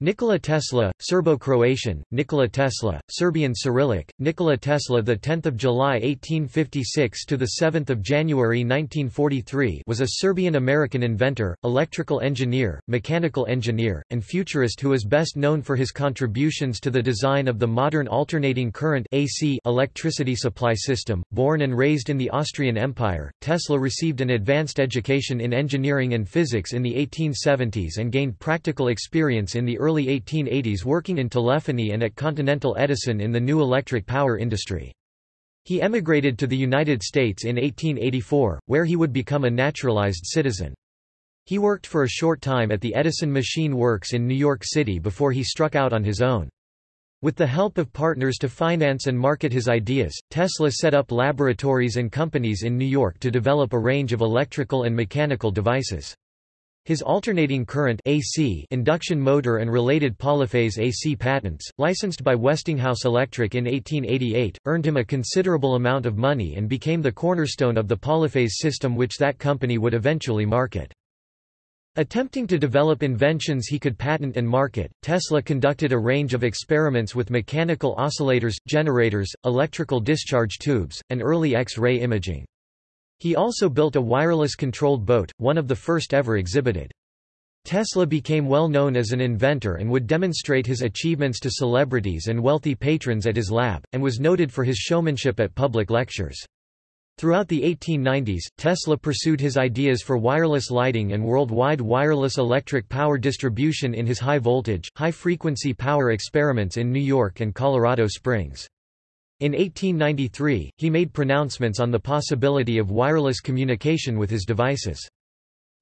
Nikola Tesla, Serbo-Croatian, Nikola Tesla, Serbian Cyrillic, Nikola Tesla the 10th of July 1856 to the 7th of January 1943 was a Serbian-American inventor, electrical engineer, mechanical engineer, and futurist who is best known for his contributions to the design of the modern alternating current AC electricity supply system. Born and raised in the Austrian Empire, Tesla received an advanced education in engineering and physics in the 1870s and gained practical experience in the early early 1880s working in telephony and at Continental Edison in the new electric power industry. He emigrated to the United States in 1884, where he would become a naturalized citizen. He worked for a short time at the Edison Machine Works in New York City before he struck out on his own. With the help of partners to finance and market his ideas, Tesla set up laboratories and companies in New York to develop a range of electrical and mechanical devices. His alternating current AC induction motor and related polyphase AC patents, licensed by Westinghouse Electric in 1888, earned him a considerable amount of money and became the cornerstone of the polyphase system which that company would eventually market. Attempting to develop inventions he could patent and market, Tesla conducted a range of experiments with mechanical oscillators, generators, electrical discharge tubes, and early X-ray imaging. He also built a wireless-controlled boat, one of the first ever exhibited. Tesla became well known as an inventor and would demonstrate his achievements to celebrities and wealthy patrons at his lab, and was noted for his showmanship at public lectures. Throughout the 1890s, Tesla pursued his ideas for wireless lighting and worldwide wireless electric power distribution in his high-voltage, high-frequency power experiments in New York and Colorado Springs. In 1893, he made pronouncements on the possibility of wireless communication with his devices.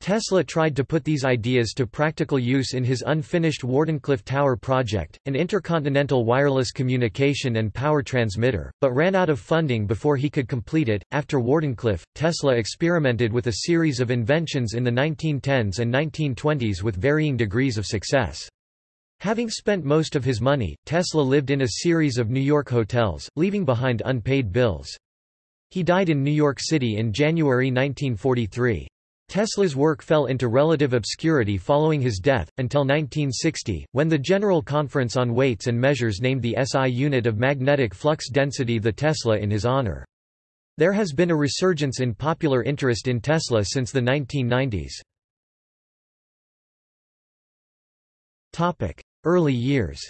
Tesla tried to put these ideas to practical use in his unfinished Wardenclyffe Tower project, an intercontinental wireless communication and power transmitter, but ran out of funding before he could complete it. After Wardenclyffe, Tesla experimented with a series of inventions in the 1910s and 1920s with varying degrees of success. Having spent most of his money, Tesla lived in a series of New York hotels, leaving behind unpaid bills. He died in New York City in January 1943. Tesla's work fell into relative obscurity following his death, until 1960, when the General Conference on Weights and Measures named the SI unit of magnetic flux density the Tesla in his honor. There has been a resurgence in popular interest in Tesla since the 1990s. Early years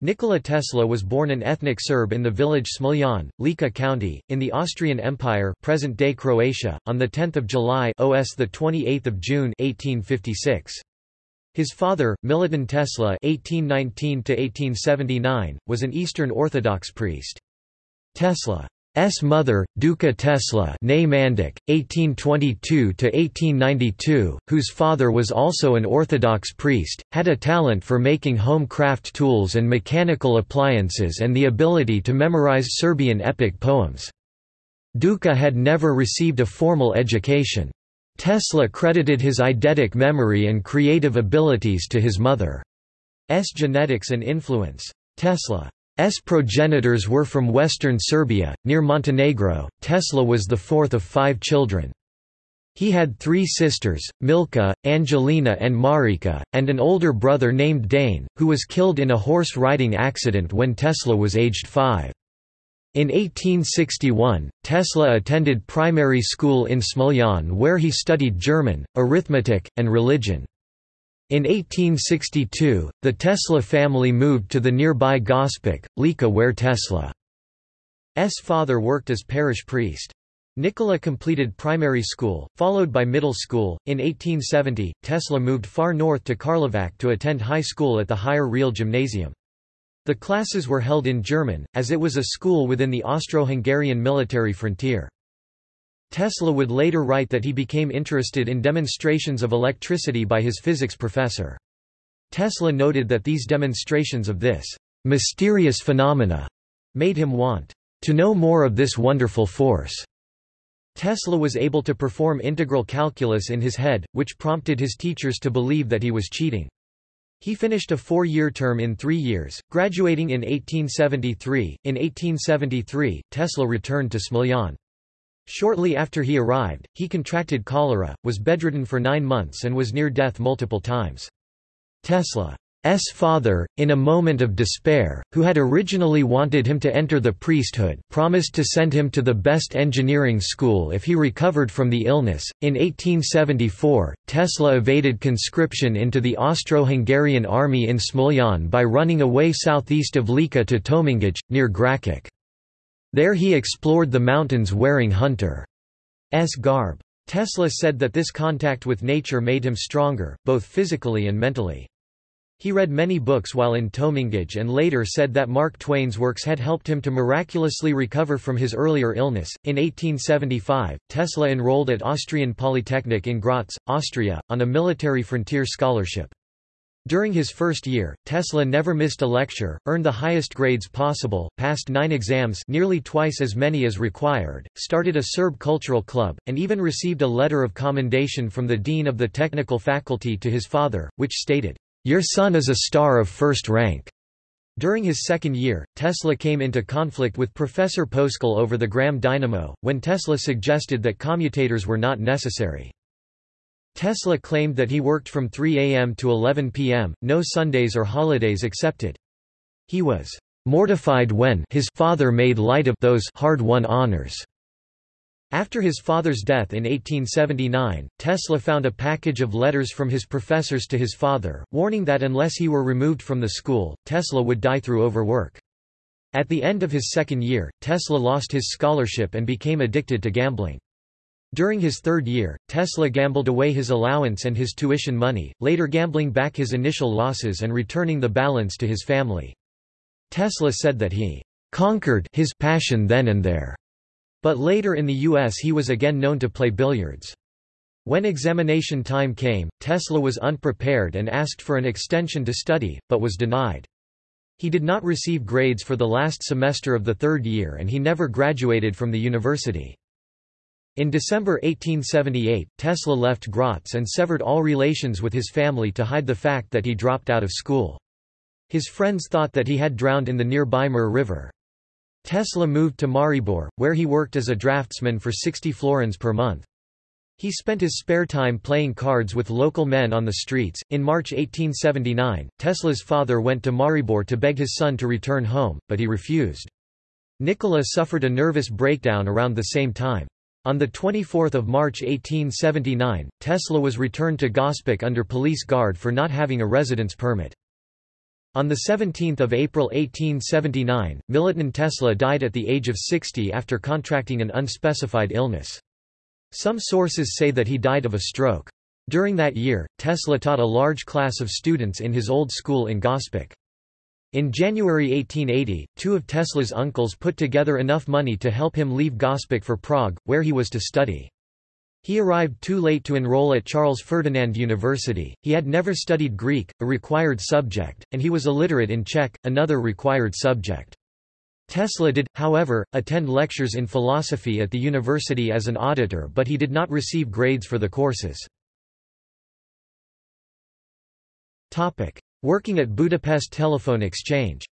Nikola Tesla was born an ethnic Serb in the village Smiljan, Lika County, in the Austrian Empire present-day Croatia, on 10 July OS 28 June 1856. His father, Milutin Tesla (1819–1879), was an Eastern Orthodox priest. Tesla S. mother, Duka Tesla 1822–1892, whose father was also an Orthodox priest, had a talent for making home craft tools and mechanical appliances and the ability to memorize Serbian epic poems. Duka had never received a formal education. Tesla credited his eidetic memory and creative abilities to his mother's genetics and influence. Tesla S progenitors were from western Serbia, near Montenegro. Tesla was the fourth of five children. He had three sisters, Milka, Angelina and Marika, and an older brother named Dane, who was killed in a horse riding accident when Tesla was aged five. In 1861, Tesla attended primary school in Smiljan where he studied German, arithmetic, and religion. In 1862, the Tesla family moved to the nearby Gospic, Lika where Tesla's father worked as parish priest. Nikola completed primary school, followed by middle school. In 1870, Tesla moved far north to Karlovac to attend high school at the Higher Real Gymnasium. The classes were held in German, as it was a school within the Austro-Hungarian military frontier. Tesla would later write that he became interested in demonstrations of electricity by his physics professor. Tesla noted that these demonstrations of this mysterious phenomena made him want to know more of this wonderful force. Tesla was able to perform integral calculus in his head, which prompted his teachers to believe that he was cheating. He finished a four-year term in three years, graduating in 1873. In 1873, Tesla returned to Smiljan. Shortly after he arrived, he contracted cholera, was bedridden for nine months and was near death multiple times. Tesla's father, in a moment of despair, who had originally wanted him to enter the priesthood, promised to send him to the best engineering school if he recovered from the illness. In 1874, Tesla evaded conscription into the Austro-Hungarian army in Smiljan by running away southeast of Lika to Tomingic, near Gračac. There he explored the mountains wearing hunter's garb. Tesla said that this contact with nature made him stronger, both physically and mentally. He read many books while in Tomingic and later said that Mark Twain's works had helped him to miraculously recover from his earlier illness. In 1875, Tesla enrolled at Austrian Polytechnic in Graz, Austria, on a military frontier scholarship. During his first year, Tesla never missed a lecture, earned the highest grades possible, passed nine exams nearly twice as many as required, started a Serb cultural club, and even received a letter of commendation from the dean of the technical faculty to his father, which stated, your son is a star of first rank. During his second year, Tesla came into conflict with Professor Poeschl over the Gramme dynamo, when Tesla suggested that commutators were not necessary. Tesla claimed that he worked from 3 a.m. to 11 p.m., no Sundays or holidays accepted. He was mortified when his father made light of those hard-won honors. After his father's death in 1879, Tesla found a package of letters from his professors to his father, warning that unless he were removed from the school, Tesla would die through overwork. At the end of his second year, Tesla lost his scholarship and became addicted to gambling. During his third year, Tesla gambled away his allowance and his tuition money, later gambling back his initial losses and returning the balance to his family. Tesla said that he conquered his passion then and there. But later in the U.S. he was again known to play billiards. When examination time came, Tesla was unprepared and asked for an extension to study, but was denied. He did not receive grades for the last semester of the third year and he never graduated from the university. In December 1878, Tesla left Graz and severed all relations with his family to hide the fact that he dropped out of school. His friends thought that he had drowned in the nearby Mur River. Tesla moved to Maribor, where he worked as a draftsman for 60 florins per month. He spent his spare time playing cards with local men on the streets. In March 1879, Tesla's father went to Maribor to beg his son to return home, but he refused. Nikola suffered a nervous breakdown around the same time. On 24 March 1879, Tesla was returned to Gospic under police guard for not having a residence permit. On 17 April 1879, Milutin Tesla died at the age of 60 after contracting an unspecified illness. Some sources say that he died of a stroke. During that year, Tesla taught a large class of students in his old school in Gospic. In January 1880, two of Tesla's uncles put together enough money to help him leave Gospic for Prague, where he was to study. He arrived too late to enroll at Charles Ferdinand University, he had never studied Greek, a required subject, and he was illiterate in Czech, another required subject. Tesla did, however, attend lectures in philosophy at the university as an auditor but he did not receive grades for the courses. Working at Budapest Telephone Exchange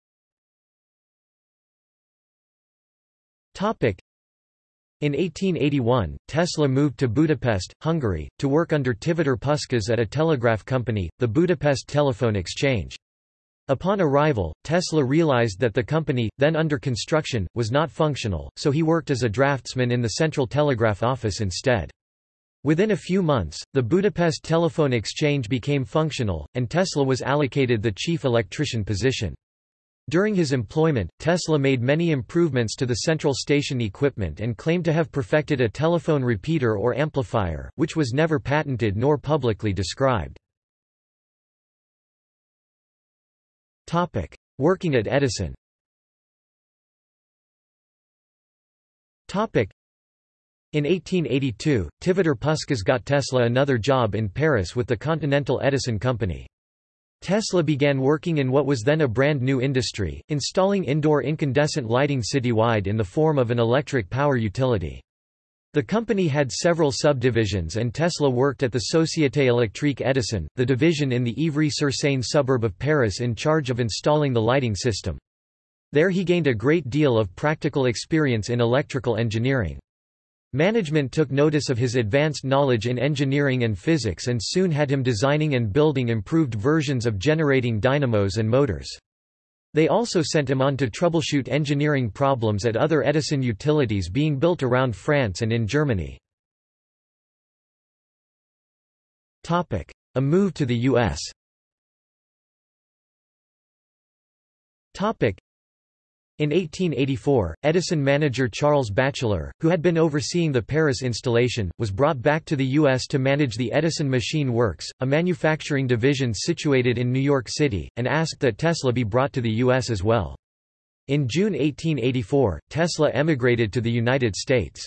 in 1881, Tesla moved to Budapest, Hungary, to work under Tivadar Puskás at a telegraph company, the Budapest Telephone Exchange. Upon arrival, Tesla realized that the company, then under construction, was not functional, so he worked as a draftsman in the Central Telegraph Office instead. Within a few months, the Budapest Telephone Exchange became functional, and Tesla was allocated the chief electrician position. During his employment, Tesla made many improvements to the central station equipment and claimed to have perfected a telephone repeater or amplifier, which was never patented nor publicly described. Working at Edison in 1882, Tivadar Puskás got Tesla another job in Paris with the Continental Edison Company. Tesla began working in what was then a brand new industry, installing indoor incandescent lighting citywide in the form of an electric power utility. The company had several subdivisions and Tesla worked at the Société électrique Edison, the division in the Ivry-sur-Seine suburb of Paris in charge of installing the lighting system. There he gained a great deal of practical experience in electrical engineering. Management took notice of his advanced knowledge in engineering and physics and soon had him designing and building improved versions of generating dynamos and motors. They also sent him on to troubleshoot engineering problems at other Edison utilities being built around France and in Germany. A move to the U.S. In 1884, Edison manager Charles Batchelor, who had been overseeing the Paris installation, was brought back to the U.S. to manage the Edison Machine Works, a manufacturing division situated in New York City, and asked that Tesla be brought to the U.S. as well. In June 1884, Tesla emigrated to the United States.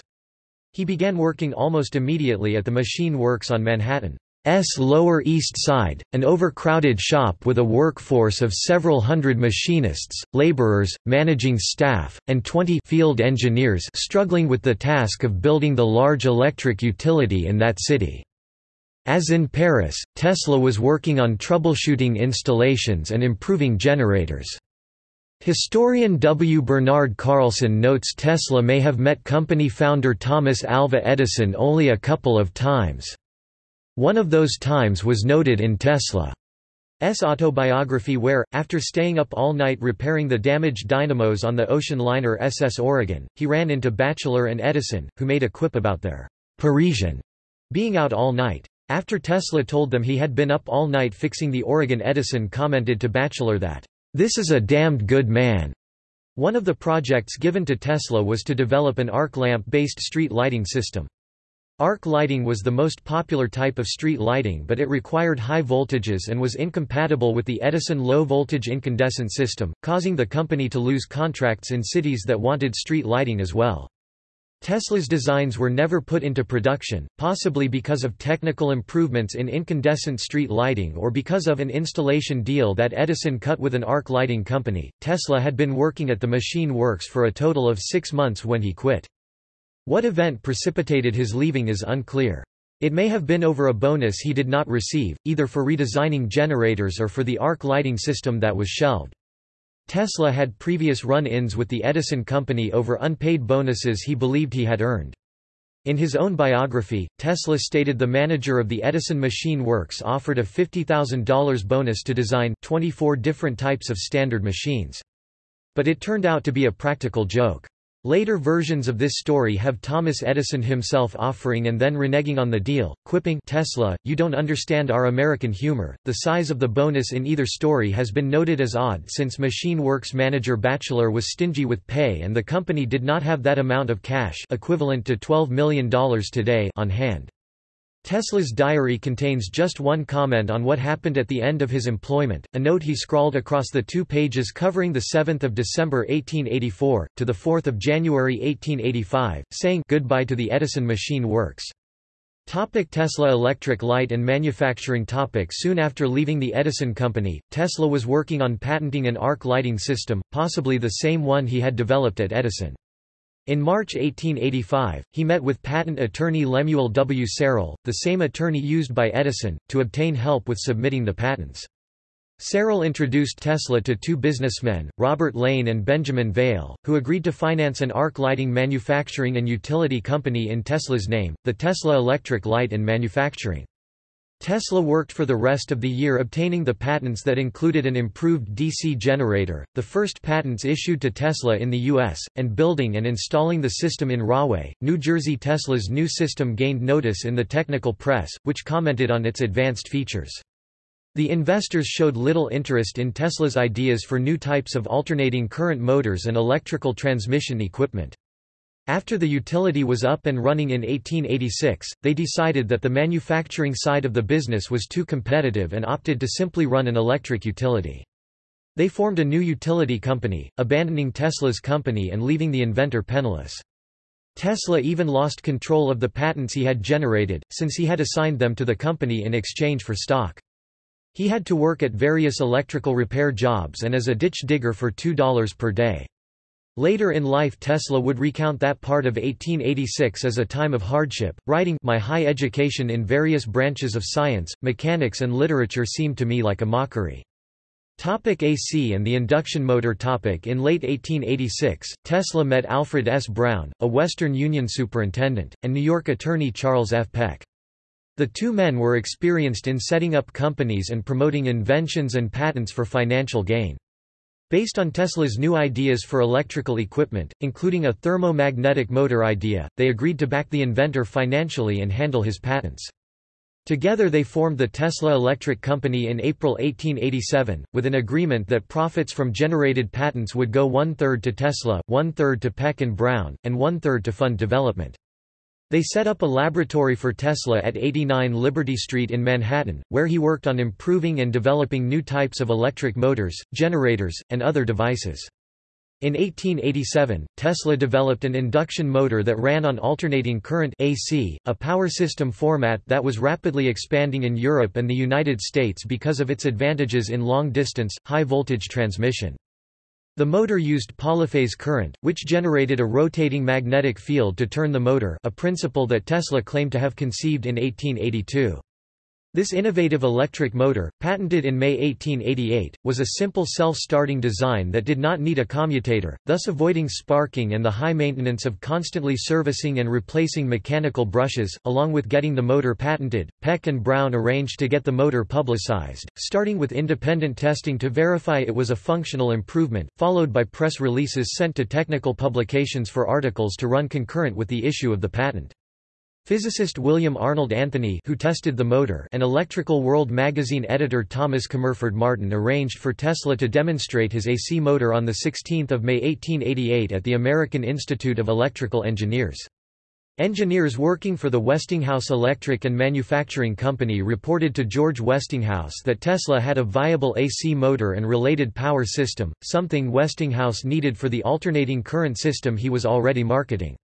He began working almost immediately at the Machine Works on Manhattan. S Lower East Side, an overcrowded shop with a workforce of several hundred machinists, laborers, managing staff, and 20 field engineers struggling with the task of building the large electric utility in that city. As in Paris, Tesla was working on troubleshooting installations and improving generators. Historian W. Bernard Carlson notes Tesla may have met company founder Thomas Alva Edison only a couple of times. One of those times was noted in Tesla's autobiography where, after staying up all night repairing the damaged dynamos on the ocean liner SS Oregon, he ran into Batchelor and Edison, who made a quip about their Parisian being out all night. After Tesla told them he had been up all night fixing the Oregon Edison commented to Batchelor that, "'This is a damned good man'." One of the projects given to Tesla was to develop an arc lamp-based street lighting system. Arc lighting was the most popular type of street lighting but it required high voltages and was incompatible with the Edison low-voltage incandescent system, causing the company to lose contracts in cities that wanted street lighting as well. Tesla's designs were never put into production, possibly because of technical improvements in incandescent street lighting or because of an installation deal that Edison cut with an arc lighting company. Tesla had been working at the machine works for a total of six months when he quit. What event precipitated his leaving is unclear. It may have been over a bonus he did not receive, either for redesigning generators or for the arc lighting system that was shelved. Tesla had previous run-ins with the Edison Company over unpaid bonuses he believed he had earned. In his own biography, Tesla stated the manager of the Edison Machine Works offered a $50,000 bonus to design 24 different types of standard machines. But it turned out to be a practical joke. Later versions of this story have Thomas Edison himself offering and then reneging on the deal, quipping Tesla, you don't understand our American humor. The size of the bonus in either story has been noted as odd since Machine Works manager Batchelor was stingy with pay and the company did not have that amount of cash equivalent to $12 million today on hand. Tesla's diary contains just one comment on what happened at the end of his employment, a note he scrawled across the two pages covering 7 December 1884, to 4 January 1885, saying goodbye to the Edison Machine Works. Topic Tesla Electric Light and Manufacturing topic Soon after leaving the Edison Company, Tesla was working on patenting an arc lighting system, possibly the same one he had developed at Edison. In March 1885, he met with patent attorney Lemuel W. Serrell, the same attorney used by Edison, to obtain help with submitting the patents. Serrell introduced Tesla to two businessmen, Robert Lane and Benjamin Vail, who agreed to finance an arc lighting manufacturing and utility company in Tesla's name, the Tesla Electric Light and Manufacturing. Tesla worked for the rest of the year obtaining the patents that included an improved DC generator, the first patents issued to Tesla in the U.S., and building and installing the system in Rahway, New Jersey. Tesla's new system gained notice in the technical press, which commented on its advanced features. The investors showed little interest in Tesla's ideas for new types of alternating current motors and electrical transmission equipment. After the utility was up and running in 1886, they decided that the manufacturing side of the business was too competitive and opted to simply run an electric utility. They formed a new utility company, abandoning Tesla's company and leaving the inventor penniless. Tesla even lost control of the patents he had generated, since he had assigned them to the company in exchange for stock. He had to work at various electrical repair jobs and as a ditch digger for $2 per day. Later in life Tesla would recount that part of 1886 as a time of hardship, writing, My high education in various branches of science, mechanics and literature seemed to me like a mockery. Topic AC and the induction motor topic In late 1886, Tesla met Alfred S. Brown, a Western Union superintendent, and New York attorney Charles F. Peck. The two men were experienced in setting up companies and promoting inventions and patents for financial gain. Based on Tesla's new ideas for electrical equipment, including a thermomagnetic motor idea, they agreed to back the inventor financially and handle his patents. Together they formed the Tesla Electric Company in April 1887, with an agreement that profits from generated patents would go one-third to Tesla, one-third to Peck and Brown, and one-third to fund development. They set up a laboratory for Tesla at 89 Liberty Street in Manhattan, where he worked on improving and developing new types of electric motors, generators, and other devices. In 1887, Tesla developed an induction motor that ran on alternating current AC, a power system format that was rapidly expanding in Europe and the United States because of its advantages in long-distance, high-voltage transmission. The motor used polyphase current, which generated a rotating magnetic field to turn the motor a principle that Tesla claimed to have conceived in 1882. This innovative electric motor, patented in May 1888, was a simple self-starting design that did not need a commutator, thus avoiding sparking and the high maintenance of constantly servicing and replacing mechanical brushes. Along with getting the motor patented, Peck and Brown arranged to get the motor publicized, starting with independent testing to verify it was a functional improvement, followed by press releases sent to technical publications for articles to run concurrent with the issue of the patent. Physicist William Arnold Anthony who tested the motor and Electrical World magazine editor Thomas Commerford Martin arranged for Tesla to demonstrate his AC motor on 16 May 1888 at the American Institute of Electrical Engineers. Engineers working for the Westinghouse Electric and Manufacturing Company reported to George Westinghouse that Tesla had a viable AC motor and related power system, something Westinghouse needed for the alternating current system he was already marketing.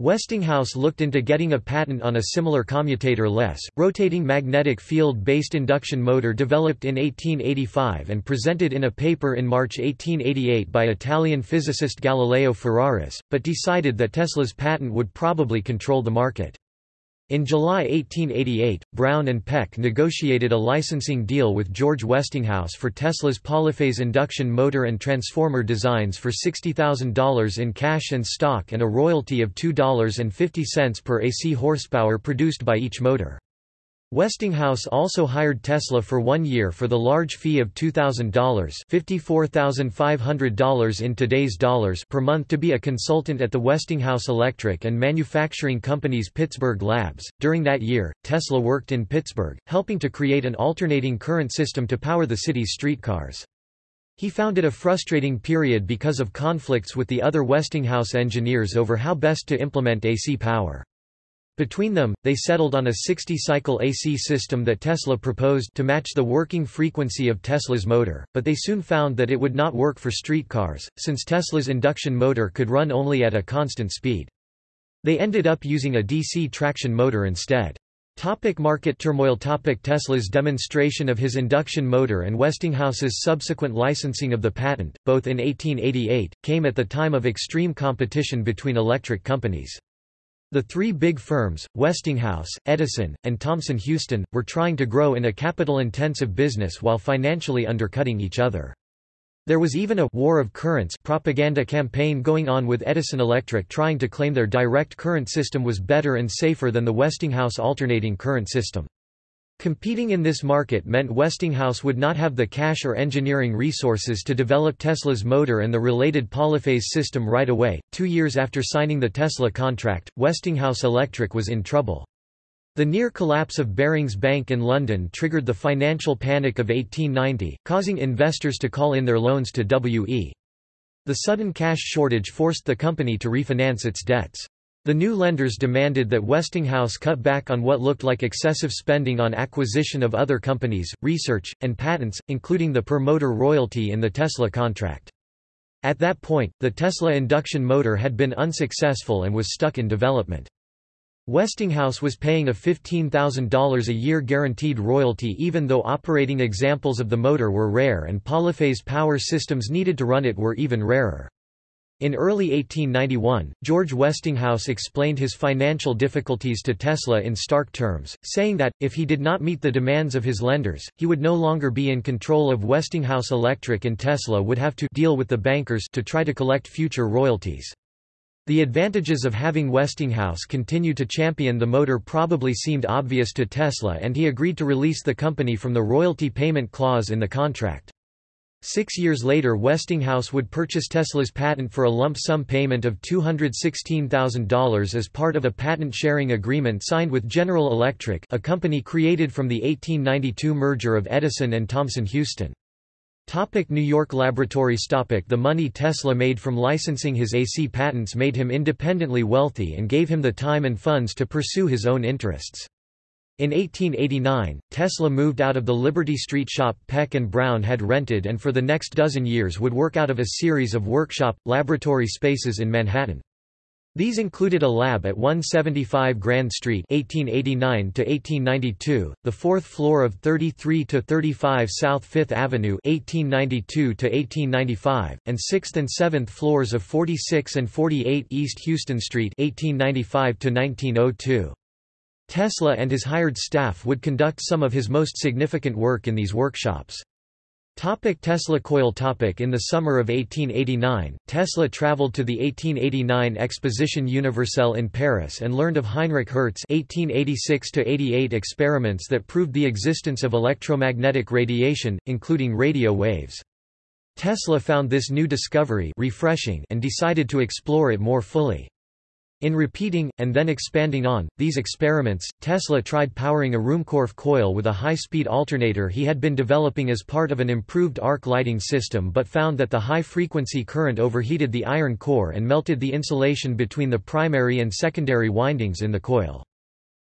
Westinghouse looked into getting a patent on a similar commutator-less, rotating magnetic field-based induction motor developed in 1885 and presented in a paper in March 1888 by Italian physicist Galileo Ferraris, but decided that Tesla's patent would probably control the market. In July 1888, Brown and Peck negotiated a licensing deal with George Westinghouse for Tesla's polyphase induction motor and transformer designs for $60,000 in cash and stock and a royalty of $2.50 per AC horsepower produced by each motor. Westinghouse also hired Tesla for one year for the large fee of $2,000 $54,500 in today's dollars per month to be a consultant at the Westinghouse Electric and Manufacturing Company's Pittsburgh labs. During that year, Tesla worked in Pittsburgh, helping to create an alternating current system to power the city's streetcars. He found it a frustrating period because of conflicts with the other Westinghouse engineers over how best to implement AC power. Between them, they settled on a 60-cycle AC system that Tesla proposed to match the working frequency of Tesla's motor, but they soon found that it would not work for streetcars, since Tesla's induction motor could run only at a constant speed. They ended up using a DC traction motor instead. Topic market turmoil Topic Tesla's demonstration of his induction motor and Westinghouse's subsequent licensing of the patent, both in 1888, came at the time of extreme competition between electric companies. The three big firms, Westinghouse, Edison, and Thomson Houston, were trying to grow in a capital-intensive business while financially undercutting each other. There was even a «war of currents» propaganda campaign going on with Edison Electric trying to claim their direct current system was better and safer than the Westinghouse alternating current system. Competing in this market meant Westinghouse would not have the cash or engineering resources to develop Tesla's motor and the related polyphase system right away. Two years after signing the Tesla contract, Westinghouse Electric was in trouble. The near collapse of Barings Bank in London triggered the financial panic of 1890, causing investors to call in their loans to W.E. The sudden cash shortage forced the company to refinance its debts. The new lenders demanded that Westinghouse cut back on what looked like excessive spending on acquisition of other companies, research, and patents, including the per-motor royalty in the Tesla contract. At that point, the Tesla induction motor had been unsuccessful and was stuck in development. Westinghouse was paying a $15,000 a year guaranteed royalty even though operating examples of the motor were rare and polyphase power systems needed to run it were even rarer. In early 1891, George Westinghouse explained his financial difficulties to Tesla in stark terms, saying that, if he did not meet the demands of his lenders, he would no longer be in control of Westinghouse Electric and Tesla would have to deal with the bankers to try to collect future royalties. The advantages of having Westinghouse continue to champion the motor probably seemed obvious to Tesla and he agreed to release the company from the royalty payment clause in the contract. Six years later Westinghouse would purchase Tesla's patent for a lump sum payment of $216,000 as part of a patent-sharing agreement signed with General Electric a company created from the 1892 merger of Edison and Thomson Houston. Topic New York laboratories Topic The money Tesla made from licensing his AC patents made him independently wealthy and gave him the time and funds to pursue his own interests. In 1889, Tesla moved out of the Liberty Street shop Peck and Brown had rented and for the next dozen years would work out of a series of workshop, laboratory spaces in Manhattan. These included a lab at 175 Grand Street 1889 1892, the fourth floor of 33 to 35 South Fifth Avenue 1892 1895, and sixth and seventh floors of 46 and 48 East Houston Street 1895 1902. Tesla and his hired staff would conduct some of his most significant work in these workshops. Topic Tesla coil topic In the summer of 1889, Tesla traveled to the 1889 Exposition Universelle in Paris and learned of Heinrich Hertz 1886 experiments that proved the existence of electromagnetic radiation, including radio waves. Tesla found this new discovery refreshing and decided to explore it more fully. In repeating, and then expanding on, these experiments, Tesla tried powering a Ruhmkorff coil with a high-speed alternator he had been developing as part of an improved arc lighting system but found that the high-frequency current overheated the iron core and melted the insulation between the primary and secondary windings in the coil.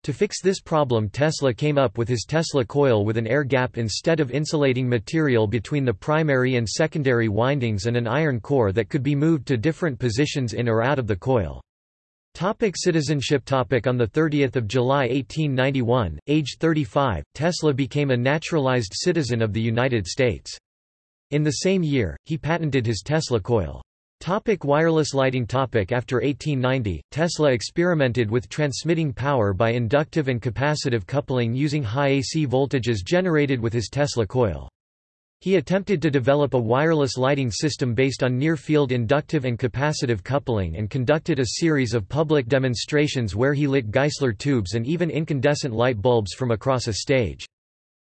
To fix this problem Tesla came up with his Tesla coil with an air gap instead of insulating material between the primary and secondary windings and an iron core that could be moved to different positions in or out of the coil. Topic citizenship topic On 30 July 1891, age 35, Tesla became a naturalized citizen of the United States. In the same year, he patented his Tesla coil. Topic wireless lighting topic After 1890, Tesla experimented with transmitting power by inductive and capacitive coupling using high AC voltages generated with his Tesla coil. He attempted to develop a wireless lighting system based on near-field inductive and capacitive coupling and conducted a series of public demonstrations where he lit Geissler tubes and even incandescent light bulbs from across a stage.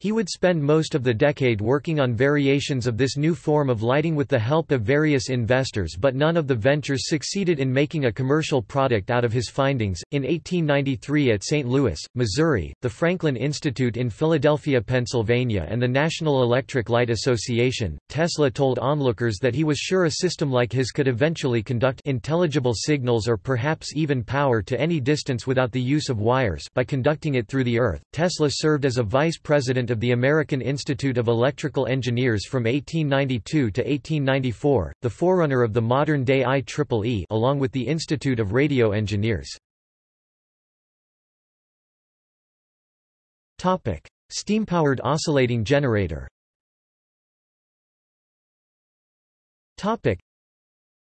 He would spend most of the decade working on variations of this new form of lighting with the help of various investors but none of the ventures succeeded in making a commercial product out of his findings. In 1893 at St. Louis, Missouri, the Franklin Institute in Philadelphia, Pennsylvania and the National Electric Light Association, Tesla told onlookers that he was sure a system like his could eventually conduct intelligible signals or perhaps even power to any distance without the use of wires by conducting it through the earth. Tesla served as a vice president of the American Institute of Electrical Engineers from 1892 to 1894, the forerunner of the modern-day IEEE along with the Institute of Radio Engineers. Steam-powered oscillating generator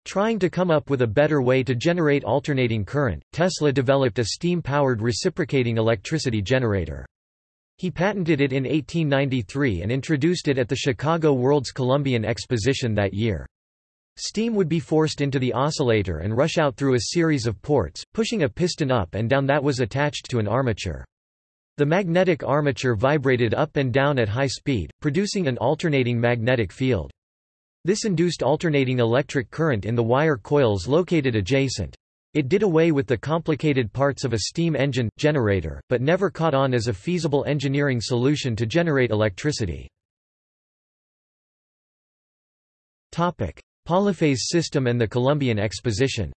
Trying to come up with a better way to generate alternating current, Tesla developed a steam-powered reciprocating electricity generator. He patented it in 1893 and introduced it at the Chicago World's Columbian Exposition that year. Steam would be forced into the oscillator and rush out through a series of ports, pushing a piston up and down that was attached to an armature. The magnetic armature vibrated up and down at high speed, producing an alternating magnetic field. This induced alternating electric current in the wire coils located adjacent. It did away with the complicated parts of a steam engine, generator, but never caught on as a feasible engineering solution to generate electricity. Polyphase system and the Columbian Exposition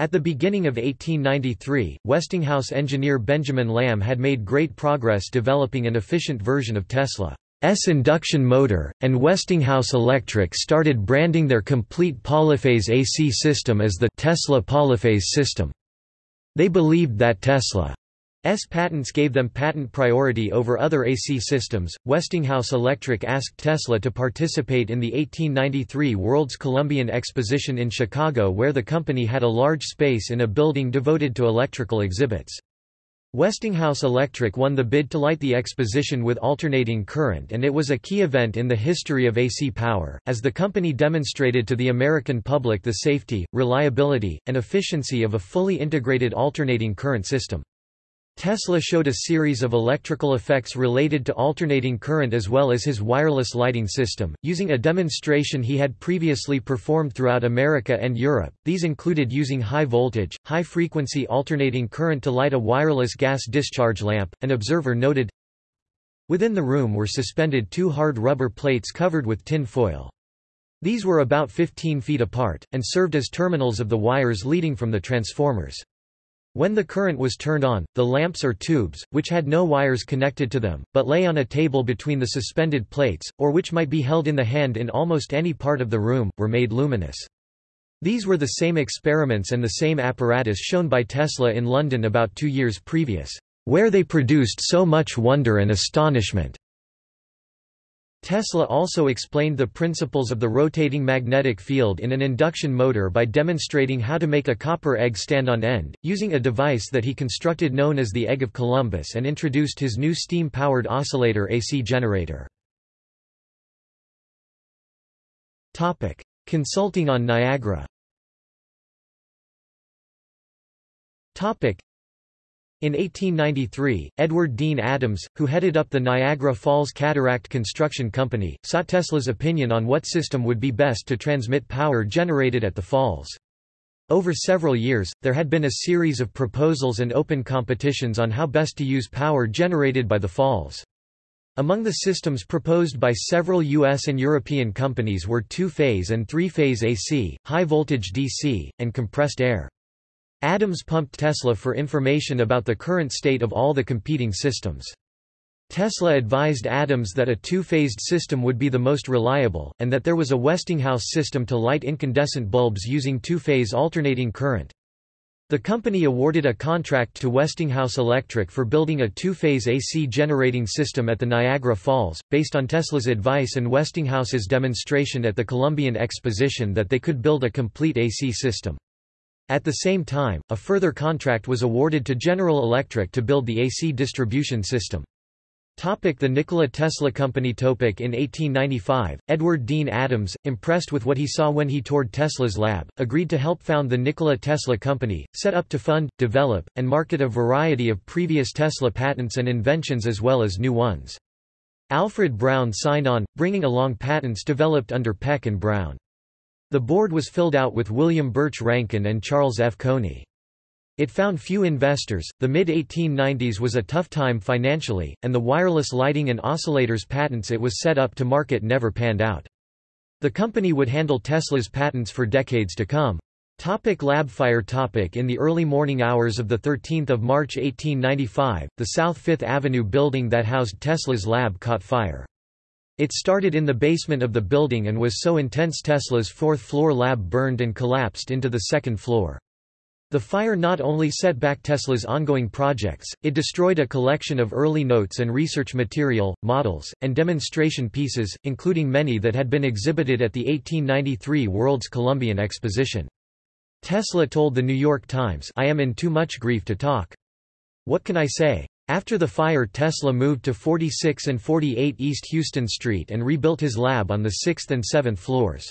at the beginning of 1893, Westinghouse engineer Benjamin Lamme had made great progress developing an efficient version of Tesla. S induction motor, and Westinghouse Electric started branding their complete polyphase AC system as the Tesla polyphase system. They believed that Tesla's patents gave them patent priority over other AC systems. Westinghouse Electric asked Tesla to participate in the 1893 World's Columbian Exposition in Chicago where the company had a large space in a building devoted to electrical exhibits. Westinghouse Electric won the bid to light the exposition with alternating current and it was a key event in the history of AC power, as the company demonstrated to the American public the safety, reliability, and efficiency of a fully integrated alternating current system. Tesla showed a series of electrical effects related to alternating current as well as his wireless lighting system, using a demonstration he had previously performed throughout America and Europe. These included using high voltage, high frequency alternating current to light a wireless gas discharge lamp, an observer noted. Within the room were suspended two hard rubber plates covered with tin foil. These were about 15 feet apart, and served as terminals of the wires leading from the transformers. When the current was turned on, the lamps or tubes, which had no wires connected to them, but lay on a table between the suspended plates, or which might be held in the hand in almost any part of the room, were made luminous. These were the same experiments and the same apparatus shown by Tesla in London about two years previous, where they produced so much wonder and astonishment. Tesla also explained the principles of the rotating magnetic field in an induction motor by demonstrating how to make a copper egg stand on end, using a device that he constructed known as the Egg of Columbus and introduced his new steam-powered oscillator AC generator. Consulting on Niagara in 1893, Edward Dean Adams, who headed up the Niagara Falls Cataract Construction Company, sought Tesla's opinion on what system would be best to transmit power generated at the falls. Over several years, there had been a series of proposals and open competitions on how best to use power generated by the falls. Among the systems proposed by several U.S. and European companies were two-phase and three-phase AC, high-voltage DC, and compressed air. Adams pumped Tesla for information about the current state of all the competing systems. Tesla advised Adams that a two-phased system would be the most reliable, and that there was a Westinghouse system to light incandescent bulbs using two-phase alternating current. The company awarded a contract to Westinghouse Electric for building a two-phase AC generating system at the Niagara Falls, based on Tesla's advice and Westinghouse's demonstration at the Columbian Exposition that they could build a complete AC system. At the same time, a further contract was awarded to General Electric to build the AC distribution system. Topic the Nikola Tesla Company Topic In 1895, Edward Dean Adams, impressed with what he saw when he toured Tesla's lab, agreed to help found the Nikola Tesla Company, set up to fund, develop, and market a variety of previous Tesla patents and inventions as well as new ones. Alfred Brown signed on, bringing along patents developed under Peck and Brown. The board was filled out with William Birch Rankin and Charles F. Coaney. It found few investors, the mid-1890s was a tough time financially, and the wireless lighting and oscillators patents it was set up to market never panned out. The company would handle Tesla's patents for decades to come. Topic lab fire topic In the early morning hours of 13 March 1895, the South Fifth Avenue building that housed Tesla's lab caught fire. It started in the basement of the building and was so intense Tesla's fourth-floor lab burned and collapsed into the second floor. The fire not only set back Tesla's ongoing projects, it destroyed a collection of early notes and research material, models, and demonstration pieces, including many that had been exhibited at the 1893 World's Columbian Exposition. Tesla told The New York Times, I am in too much grief to talk. What can I say? After the fire Tesla moved to 46 and 48 East Houston Street and rebuilt his lab on the 6th and 7th floors.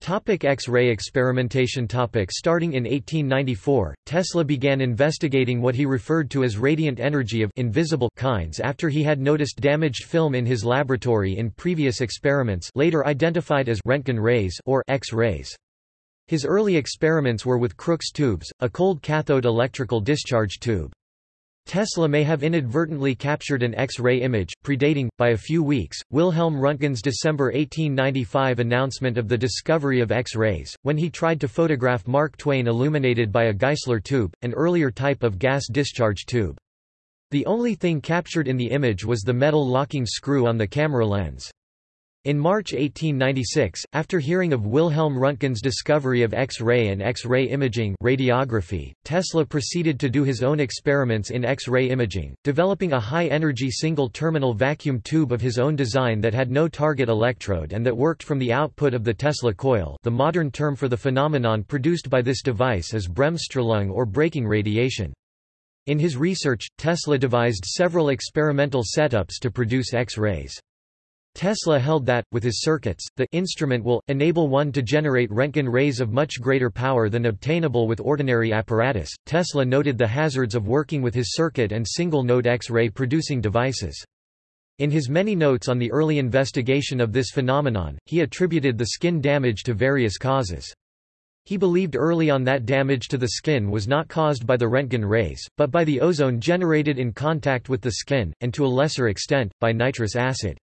Topic X-ray experimentation topic Starting in 1894, Tesla began investigating what he referred to as radiant energy of invisible kinds after he had noticed damaged film in his laboratory in previous experiments later identified as Röntgen rays or X-rays. His early experiments were with Crookes tubes, a cold cathode electrical discharge tube. Tesla may have inadvertently captured an X-ray image, predating, by a few weeks, Wilhelm Röntgen's December 1895 announcement of the discovery of X-rays, when he tried to photograph Mark Twain illuminated by a Geissler tube, an earlier type of gas discharge tube. The only thing captured in the image was the metal locking screw on the camera lens. In March 1896, after hearing of Wilhelm Röntgen's discovery of X-ray and X-ray imaging radiography, Tesla proceeded to do his own experiments in X-ray imaging, developing a high-energy single-terminal vacuum tube of his own design that had no target electrode and that worked from the output of the Tesla coil the modern term for the phenomenon produced by this device is Bremsstrahlung or braking radiation. In his research, Tesla devised several experimental setups to produce X-rays. Tesla held that, with his circuits, the instrument will, enable one to generate Röntgen rays of much greater power than obtainable with ordinary apparatus. Tesla noted the hazards of working with his circuit and single-node X-ray producing devices. In his many notes on the early investigation of this phenomenon, he attributed the skin damage to various causes. He believed early on that damage to the skin was not caused by the Röntgen rays, but by the ozone generated in contact with the skin, and to a lesser extent, by nitrous acid.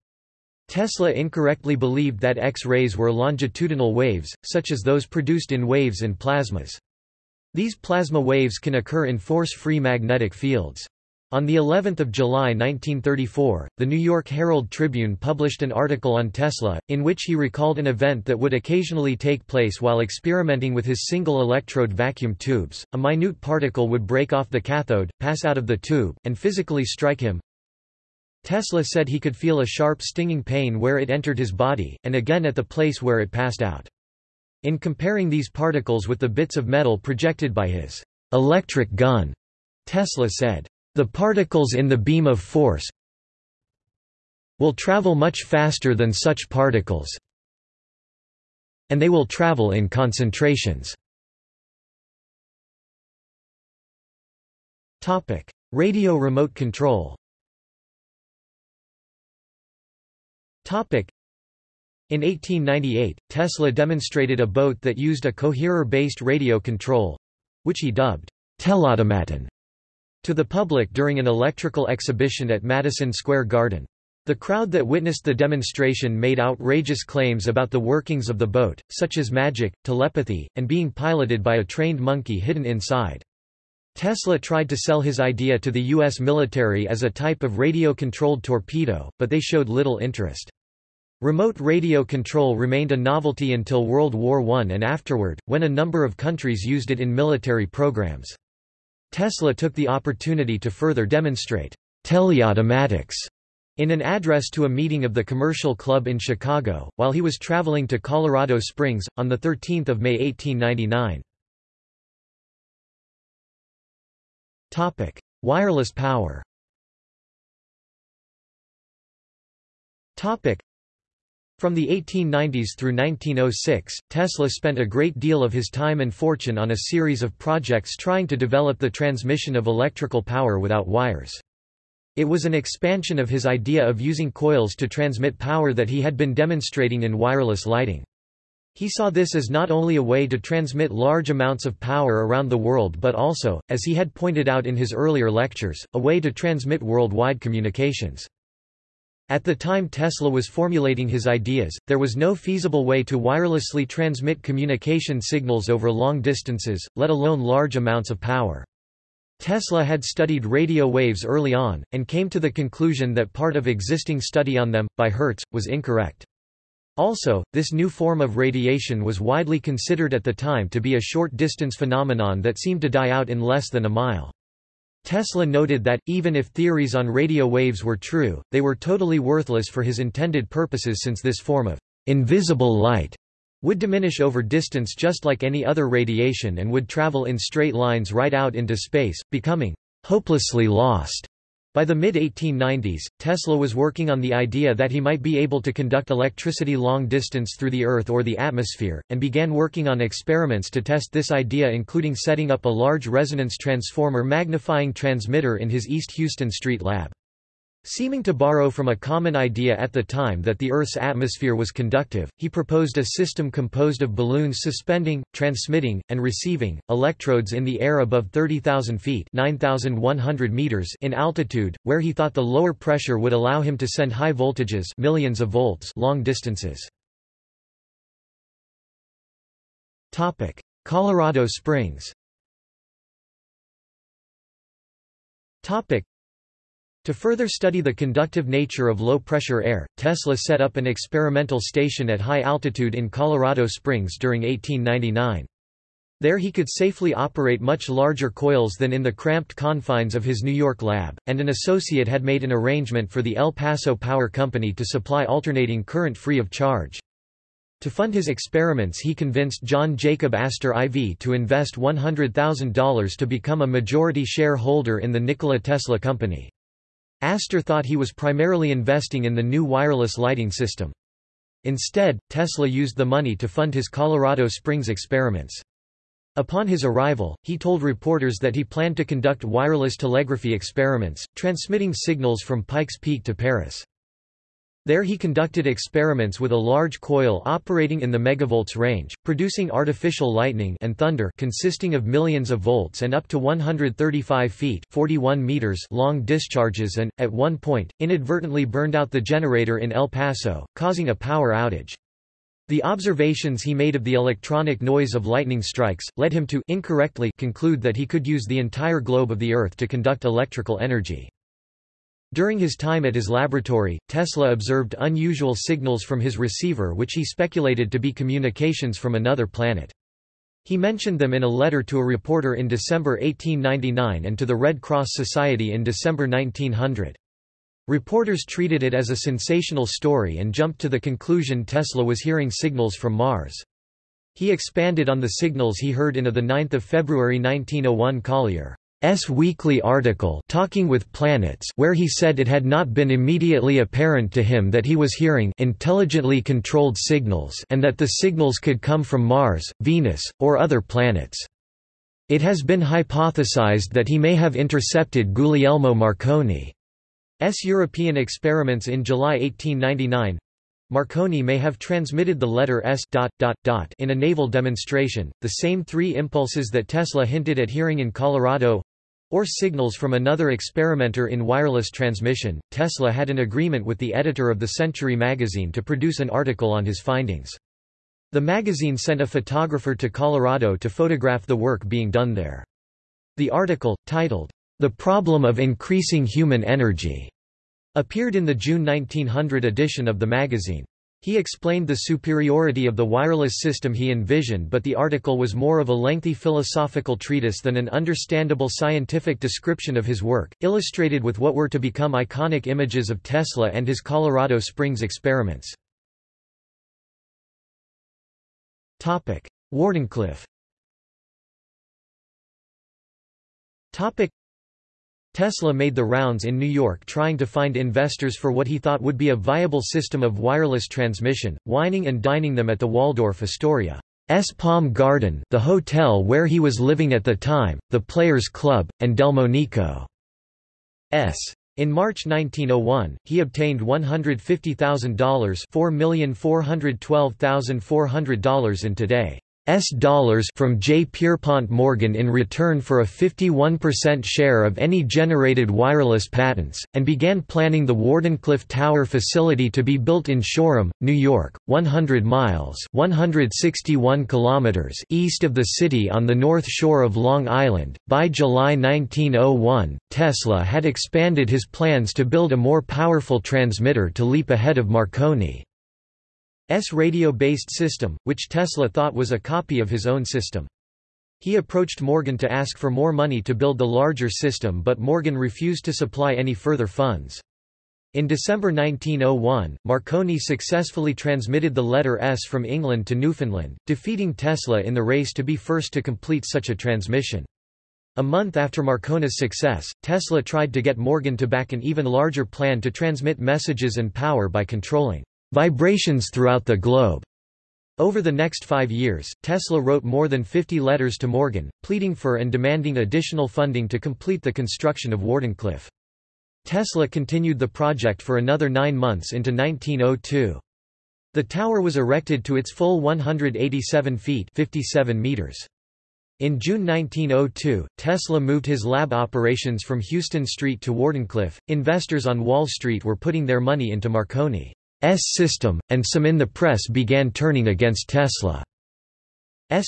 Tesla incorrectly believed that X-rays were longitudinal waves, such as those produced in waves in plasmas. These plasma waves can occur in force-free magnetic fields. On the 11th of July 1934, the New York Herald Tribune published an article on Tesla, in which he recalled an event that would occasionally take place while experimenting with his single electrode vacuum tubes. A minute particle would break off the cathode, pass out of the tube, and physically strike him, Tesla said he could feel a sharp stinging pain where it entered his body, and again at the place where it passed out. In comparing these particles with the bits of metal projected by his electric gun, Tesla said, "...the particles in the beam of force will travel much faster than such particles and they will travel in concentrations." Radio remote control In 1898, Tesla demonstrated a boat that used a coherer-based radio control—which he dubbed telautomaton to the public during an electrical exhibition at Madison Square Garden. The crowd that witnessed the demonstration made outrageous claims about the workings of the boat, such as magic, telepathy, and being piloted by a trained monkey hidden inside. Tesla tried to sell his idea to the U.S. military as a type of radio-controlled torpedo, but they showed little interest. Remote radio control remained a novelty until World War I and afterward, when a number of countries used it in military programs. Tesla took the opportunity to further demonstrate teleautomatics in an address to a meeting of the Commercial Club in Chicago, while he was traveling to Colorado Springs, on 13 May 1899. Wireless power from the 1890s through 1906, Tesla spent a great deal of his time and fortune on a series of projects trying to develop the transmission of electrical power without wires. It was an expansion of his idea of using coils to transmit power that he had been demonstrating in wireless lighting. He saw this as not only a way to transmit large amounts of power around the world but also, as he had pointed out in his earlier lectures, a way to transmit worldwide communications. At the time Tesla was formulating his ideas, there was no feasible way to wirelessly transmit communication signals over long distances, let alone large amounts of power. Tesla had studied radio waves early on, and came to the conclusion that part of existing study on them, by Hertz, was incorrect. Also, this new form of radiation was widely considered at the time to be a short-distance phenomenon that seemed to die out in less than a mile. Tesla noted that, even if theories on radio waves were true, they were totally worthless for his intended purposes since this form of invisible light would diminish over distance just like any other radiation and would travel in straight lines right out into space, becoming hopelessly lost. By the mid-1890s, Tesla was working on the idea that he might be able to conduct electricity long distance through the Earth or the atmosphere, and began working on experiments to test this idea including setting up a large resonance transformer magnifying transmitter in his East Houston Street lab. Seeming to borrow from a common idea at the time that the Earth's atmosphere was conductive, he proposed a system composed of balloons suspending, transmitting, and receiving, electrodes in the air above 30,000 feet 9,100 meters in altitude, where he thought the lower pressure would allow him to send high voltages millions of volts long distances. Colorado Springs To further study the conductive nature of low-pressure air, Tesla set up an experimental station at high altitude in Colorado Springs during 1899. There he could safely operate much larger coils than in the cramped confines of his New York lab, and an associate had made an arrangement for the El Paso Power Company to supply alternating current free of charge. To fund his experiments he convinced John Jacob Astor IV to invest $100,000 to become a majority shareholder in the Nikola Tesla Company. Astor thought he was primarily investing in the new wireless lighting system. Instead, Tesla used the money to fund his Colorado Springs experiments. Upon his arrival, he told reporters that he planned to conduct wireless telegraphy experiments, transmitting signals from Pikes Peak to Paris. There he conducted experiments with a large coil operating in the megavolts range, producing artificial lightning and thunder consisting of millions of volts and up to 135 feet 41 meters long discharges and, at one point, inadvertently burned out the generator in El Paso, causing a power outage. The observations he made of the electronic noise of lightning strikes, led him to incorrectly conclude that he could use the entire globe of the Earth to conduct electrical energy. During his time at his laboratory, Tesla observed unusual signals from his receiver which he speculated to be communications from another planet. He mentioned them in a letter to a reporter in December 1899 and to the Red Cross Society in December 1900. Reporters treated it as a sensational story and jumped to the conclusion Tesla was hearing signals from Mars. He expanded on the signals he heard in a 9 February 1901 Collier's weekly article Talking with Planets where he said it had not been immediately apparent to him that he was hearing intelligently controlled signals and that the signals could come from Mars, Venus, or other planets. It has been hypothesized that he may have intercepted Guglielmo Marconi's European experiments in July 1899 Marconi may have transmitted the letter S dot, dot, dot in a naval demonstration, the same three impulses that Tesla hinted at hearing in Colorado or signals from another experimenter in wireless transmission. Tesla had an agreement with the editor of the Century magazine to produce an article on his findings. The magazine sent a photographer to Colorado to photograph the work being done there. The article, titled, the Problem of Increasing Human Energy appeared in the June 1900 edition of the magazine. He explained the superiority of the wireless system he envisioned but the article was more of a lengthy philosophical treatise than an understandable scientific description of his work, illustrated with what were to become iconic images of Tesla and his Colorado Springs experiments. Wardenclyffe Tesla made the rounds in New York trying to find investors for what he thought would be a viable system of wireless transmission, wining and dining them at the Waldorf Astoria. S. Palm Garden the hotel where he was living at the time, the Players Club, and Delmonico's. In March 1901, he obtained $150,000 $4,412,400 in today S dollars from J. Pierpont Morgan in return for a 51% share of any generated wireless patents, and began planning the Wardenclyffe Tower facility to be built in Shoreham, New York, 100 miles 161 kilometers east of the city on the north shore of Long Island. By July 1901, Tesla had expanded his plans to build a more powerful transmitter to leap ahead of Marconi. S radio-based system, which Tesla thought was a copy of his own system. He approached Morgan to ask for more money to build the larger system but Morgan refused to supply any further funds. In December 1901, Marconi successfully transmitted the letter S from England to Newfoundland, defeating Tesla in the race to be first to complete such a transmission. A month after Marconi's success, Tesla tried to get Morgan to back an even larger plan to transmit messages and power by controlling vibrations throughout the globe. Over the next five years, Tesla wrote more than 50 letters to Morgan, pleading for and demanding additional funding to complete the construction of Wardenclyffe. Tesla continued the project for another nine months into 1902. The tower was erected to its full 187 feet 57 meters. In June 1902, Tesla moved his lab operations from Houston Street to Wardenclyffe. Investors on Wall Street were putting their money into Marconi. S system, and some in the press began turning against Tesla's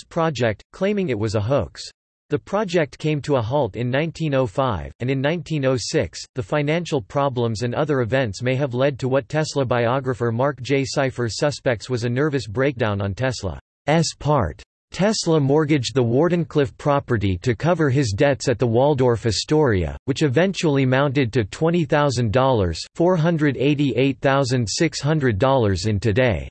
project, claiming it was a hoax. The project came to a halt in 1905, and in 1906, the financial problems and other events may have led to what Tesla biographer Marc J. Seifer suspects was a nervous breakdown on Tesla's part. Tesla mortgaged the Wardenclyffe property to cover his debts at the Waldorf Astoria, which eventually mounted to $20,000 $488,600 in today's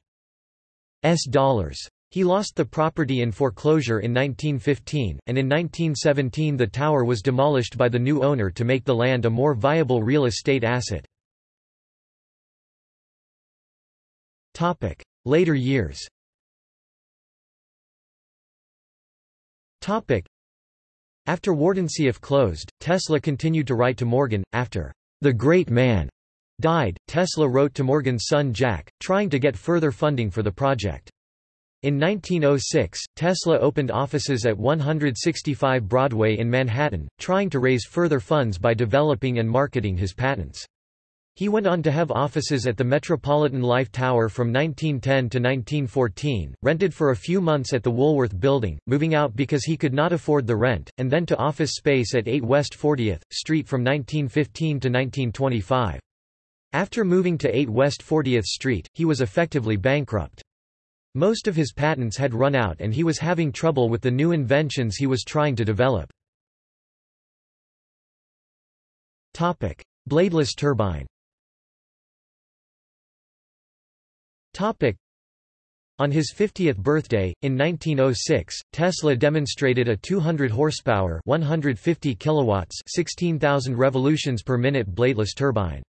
dollars. He lost the property in foreclosure in 1915, and in 1917 the tower was demolished by the new owner to make the land a more viable real estate asset. Later years After Wardenclyffe closed, Tesla continued to write to Morgan. After the great man died, Tesla wrote to Morgan's son Jack, trying to get further funding for the project. In 1906, Tesla opened offices at 165 Broadway in Manhattan, trying to raise further funds by developing and marketing his patents. He went on to have offices at the Metropolitan Life Tower from 1910 to 1914, rented for a few months at the Woolworth Building, moving out because he could not afford the rent, and then to office space at 8 West 40th Street from 1915 to 1925. After moving to 8 West 40th Street, he was effectively bankrupt. Most of his patents had run out and he was having trouble with the new inventions he was trying to develop. Bladeless turbine on his 50th birthday, in 1906, Tesla demonstrated a 200 horsepower 150 kilowatts 16,000 revolutions per minute bladeless turbine.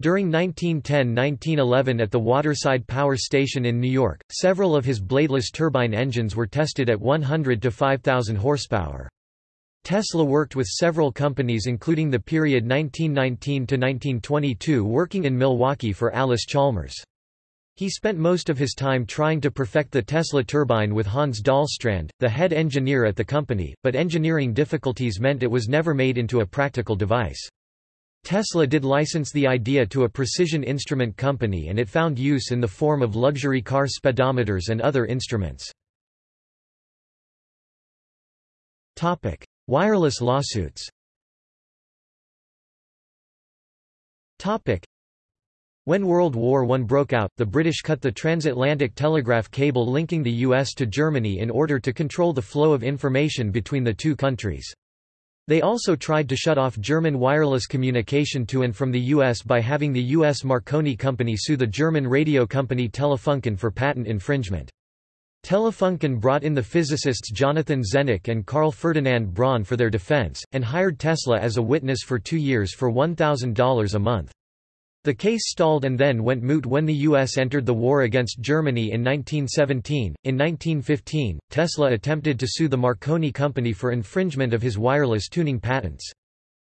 During 1910–1911 at the Waterside Power Station in New York, several of his bladeless turbine engines were tested at 100 to 5,000 horsepower. Tesla worked with several companies including the period 1919–1922 working in Milwaukee for Allis-Chalmers. He spent most of his time trying to perfect the Tesla turbine with Hans Dahlstrand, the head engineer at the company, but engineering difficulties meant it was never made into a practical device. Tesla did license the idea to a precision instrument company and it found use in the form of luxury car speedometers and other instruments. Topic: Wireless lawsuits when World War I broke out, the British cut the transatlantic telegraph cable linking the US to Germany in order to control the flow of information between the two countries. They also tried to shut off German wireless communication to and from the U.S. by having the U.S. Marconi Company sue the German radio company Telefunken for patent infringement. Telefunken brought in the physicists Jonathan Zenneck and Carl Ferdinand Braun for their defense, and hired Tesla as a witness for two years for $1,000 a month. The case stalled and then went moot when the U.S. entered the war against Germany in 1917. In 1915, Tesla attempted to sue the Marconi Company for infringement of his wireless tuning patents.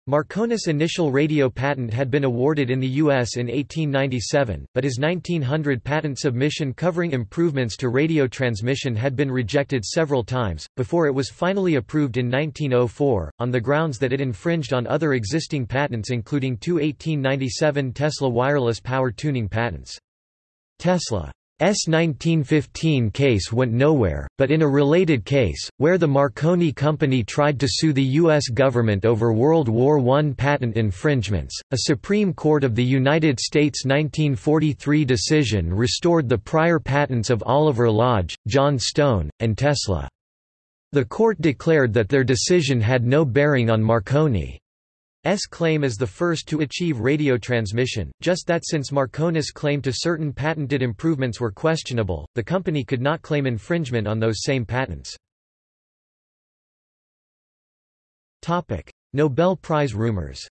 Marconi's initial radio patent had been awarded in the U.S. in 1897, but his 1900 patent submission covering improvements to radio transmission had been rejected several times, before it was finally approved in 1904, on the grounds that it infringed on other existing patents including two 1897 Tesla wireless power tuning patents. Tesla 1915 case went nowhere, but in a related case, where the Marconi Company tried to sue the U.S. government over World War I patent infringements, a Supreme Court of the United States 1943 decision restored the prior patents of Oliver Lodge, John Stone, and Tesla. The court declared that their decision had no bearing on Marconi. S claim as the first to achieve radio transmission, just that since Marconi's claim to certain patented improvements were questionable, the company could not claim infringement on those same patents. Topic: Nobel Prize rumors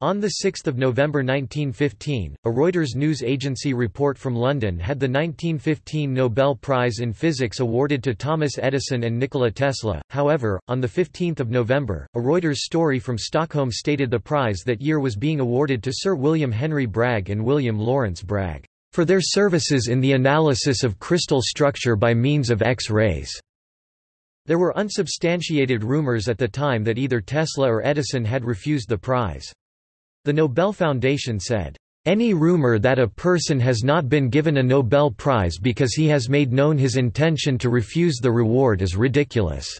on 6 November 1915, a Reuters news agency report from London had the 1915 Nobel Prize in Physics awarded to Thomas Edison and Nikola Tesla, however, on 15 November, a Reuters story from Stockholm stated the prize that year was being awarded to Sir William Henry Bragg and William Lawrence Bragg, "...for their services in the analysis of crystal structure by means of X-rays." There were unsubstantiated rumors at the time that either Tesla or Edison had refused the prize. The Nobel Foundation said, Any rumor that a person has not been given a Nobel Prize because he has made known his intention to refuse the reward is ridiculous.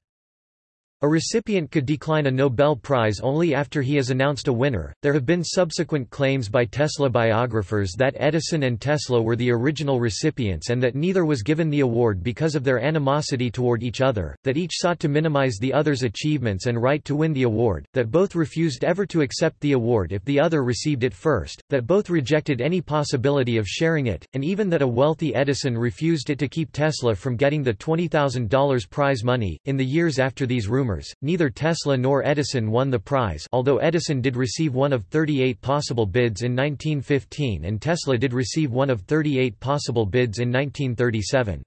A recipient could decline a Nobel Prize only after he has announced a winner. There have been subsequent claims by Tesla biographers that Edison and Tesla were the original recipients and that neither was given the award because of their animosity toward each other, that each sought to minimize the other's achievements and right to win the award, that both refused ever to accept the award if the other received it first, that both rejected any possibility of sharing it, and even that a wealthy Edison refused it to keep Tesla from getting the $20,000 prize money. In the years after these rumors, rumors, neither Tesla nor Edison won the prize although Edison did receive one of 38 possible bids in 1915 and Tesla did receive one of 38 possible bids in 1937.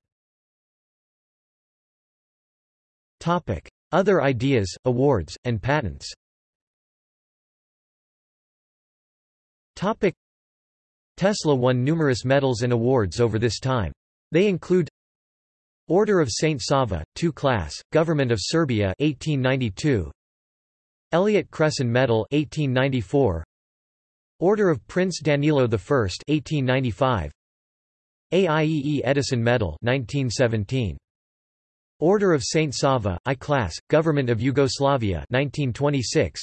Topic: Other ideas, awards, and patents Tesla won numerous medals and awards over this time. They include Order of Saint Sava, 2 class, Government of Serbia 1892. Elliott Cresson Medal 1894. Order of Prince Danilo I 1895. AIEE Edison Medal 1917. Order of Saint Sava, I class, Government of Yugoslavia 1926.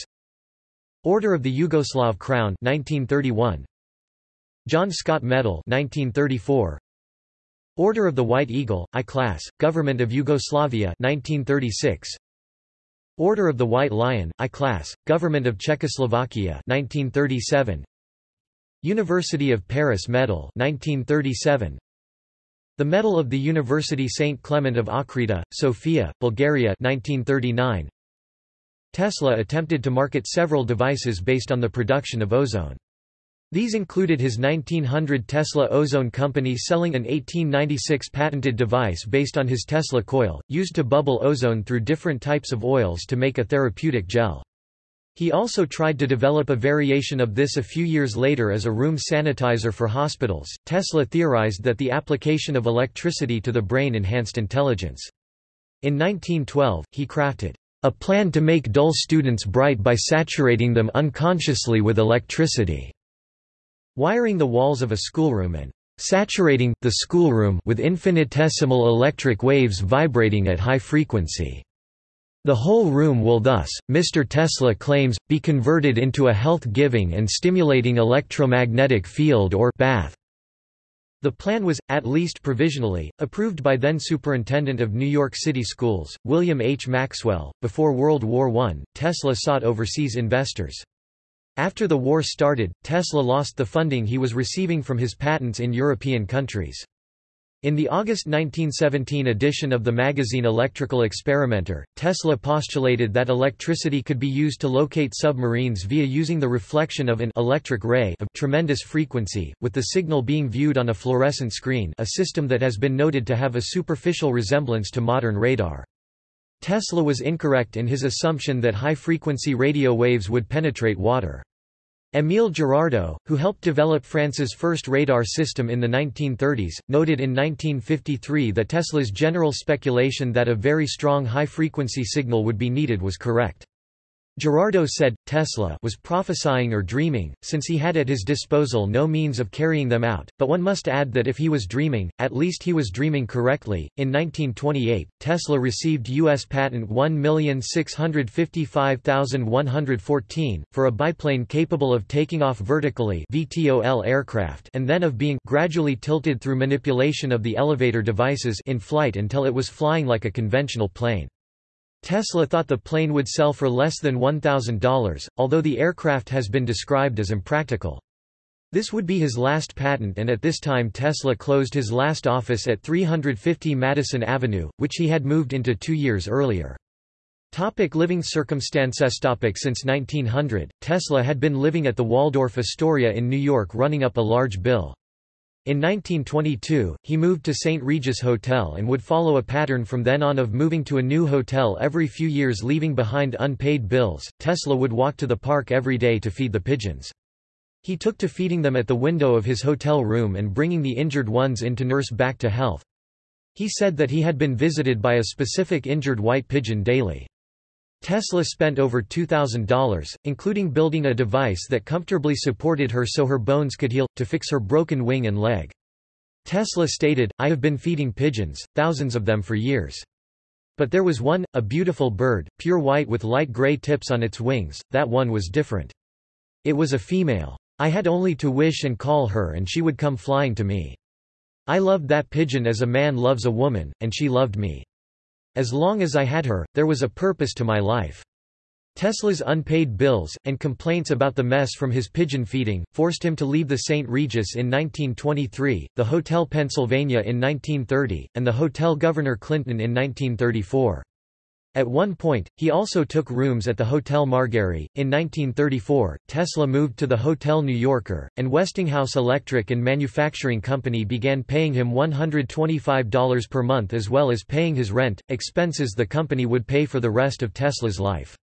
Order of the Yugoslav Crown 1931. John Scott Medal 1934. Order of the White Eagle, I-Class, Government of Yugoslavia 1936. Order of the White Lion, I-Class, Government of Czechoslovakia 1937. University of Paris Medal 1937. The Medal of the University St. Clement of Ochrida, Sofia, Bulgaria 1939. Tesla attempted to market several devices based on the production of ozone. These included his 1900 Tesla Ozone Company selling an 1896 patented device based on his Tesla coil, used to bubble ozone through different types of oils to make a therapeutic gel. He also tried to develop a variation of this a few years later as a room sanitizer for hospitals. Tesla theorized that the application of electricity to the brain enhanced intelligence. In 1912, he crafted a plan to make dull students bright by saturating them unconsciously with electricity. Wiring the walls of a schoolroom and saturating, the schoolroom with infinitesimal electric waves vibrating at high frequency. The whole room will thus, Mr. Tesla claims, be converted into a health-giving and stimulating electromagnetic field or bath. The plan was, at least provisionally, approved by then Superintendent of New York City Schools, William H. Maxwell. Before World War I, Tesla sought overseas investors. After the war started, Tesla lost the funding he was receiving from his patents in European countries. In the August 1917 edition of the magazine Electrical Experimenter, Tesla postulated that electricity could be used to locate submarines via using the reflection of an electric ray of tremendous frequency, with the signal being viewed on a fluorescent screen a system that has been noted to have a superficial resemblance to modern radar. Tesla was incorrect in his assumption that high-frequency radio waves would penetrate water. Émile Girardeau, who helped develop France's first radar system in the 1930s, noted in 1953 that Tesla's general speculation that a very strong high-frequency signal would be needed was correct. Girardeau said, Tesla was prophesying or dreaming, since he had at his disposal no means of carrying them out, but one must add that if he was dreaming, at least he was dreaming correctly. In 1928, Tesla received U.S. patent 1655114, for a biplane capable of taking off vertically VTOL aircraft and then of being gradually tilted through manipulation of the elevator devices in flight until it was flying like a conventional plane. Tesla thought the plane would sell for less than $1,000, although the aircraft has been described as impractical. This would be his last patent and at this time Tesla closed his last office at 350 Madison Avenue, which he had moved into two years earlier. Topic living circumstances topic Since 1900, Tesla had been living at the Waldorf Astoria in New York running up a large bill. In 1922, he moved to St. Regis Hotel and would follow a pattern from then on of moving to a new hotel every few years leaving behind unpaid bills. Tesla would walk to the park every day to feed the pigeons. He took to feeding them at the window of his hotel room and bringing the injured ones in to nurse back to health. He said that he had been visited by a specific injured white pigeon daily. Tesla spent over $2,000, including building a device that comfortably supported her so her bones could heal, to fix her broken wing and leg. Tesla stated, I have been feeding pigeons, thousands of them for years. But there was one, a beautiful bird, pure white with light gray tips on its wings, that one was different. It was a female. I had only to wish and call her and she would come flying to me. I loved that pigeon as a man loves a woman, and she loved me. As long as I had her, there was a purpose to my life. Tesla's unpaid bills, and complaints about the mess from his pigeon feeding, forced him to leave the St. Regis in 1923, the Hotel Pennsylvania in 1930, and the Hotel Governor Clinton in 1934. At one point, he also took rooms at the Hotel Marguery. In 1934, Tesla moved to the Hotel New Yorker, and Westinghouse Electric and Manufacturing Company began paying him $125 per month as well as paying his rent, expenses the company would pay for the rest of Tesla's life.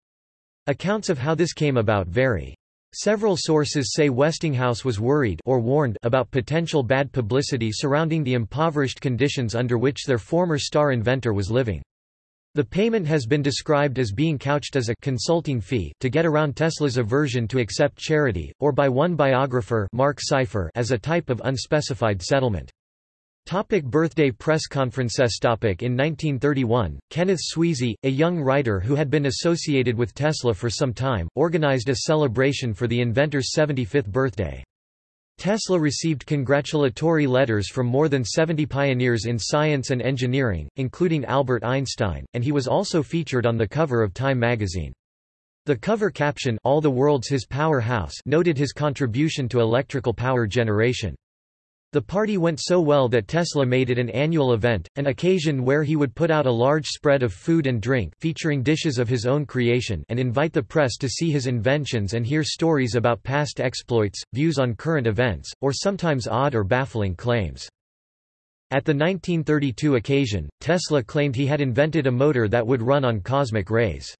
Accounts of how this came about vary. Several sources say Westinghouse was worried or warned about potential bad publicity surrounding the impoverished conditions under which their former star inventor was living. The payment has been described as being couched as a consulting fee to get around Tesla's aversion to accept charity, or by one biographer Marc Seifer as a type of unspecified settlement. Topic birthday press conferences topic In 1931, Kenneth Swezey, a young writer who had been associated with Tesla for some time, organized a celebration for the inventor's 75th birthday. Tesla received congratulatory letters from more than 70 pioneers in science and engineering, including Albert Einstein, and he was also featured on the cover of Time magazine. The cover caption All the World's His Powerhouse noted his contribution to electrical power generation. The party went so well that Tesla made it an annual event, an occasion where he would put out a large spread of food and drink featuring dishes of his own creation and invite the press to see his inventions and hear stories about past exploits, views on current events, or sometimes odd or baffling claims. At the 1932 occasion, Tesla claimed he had invented a motor that would run on cosmic rays.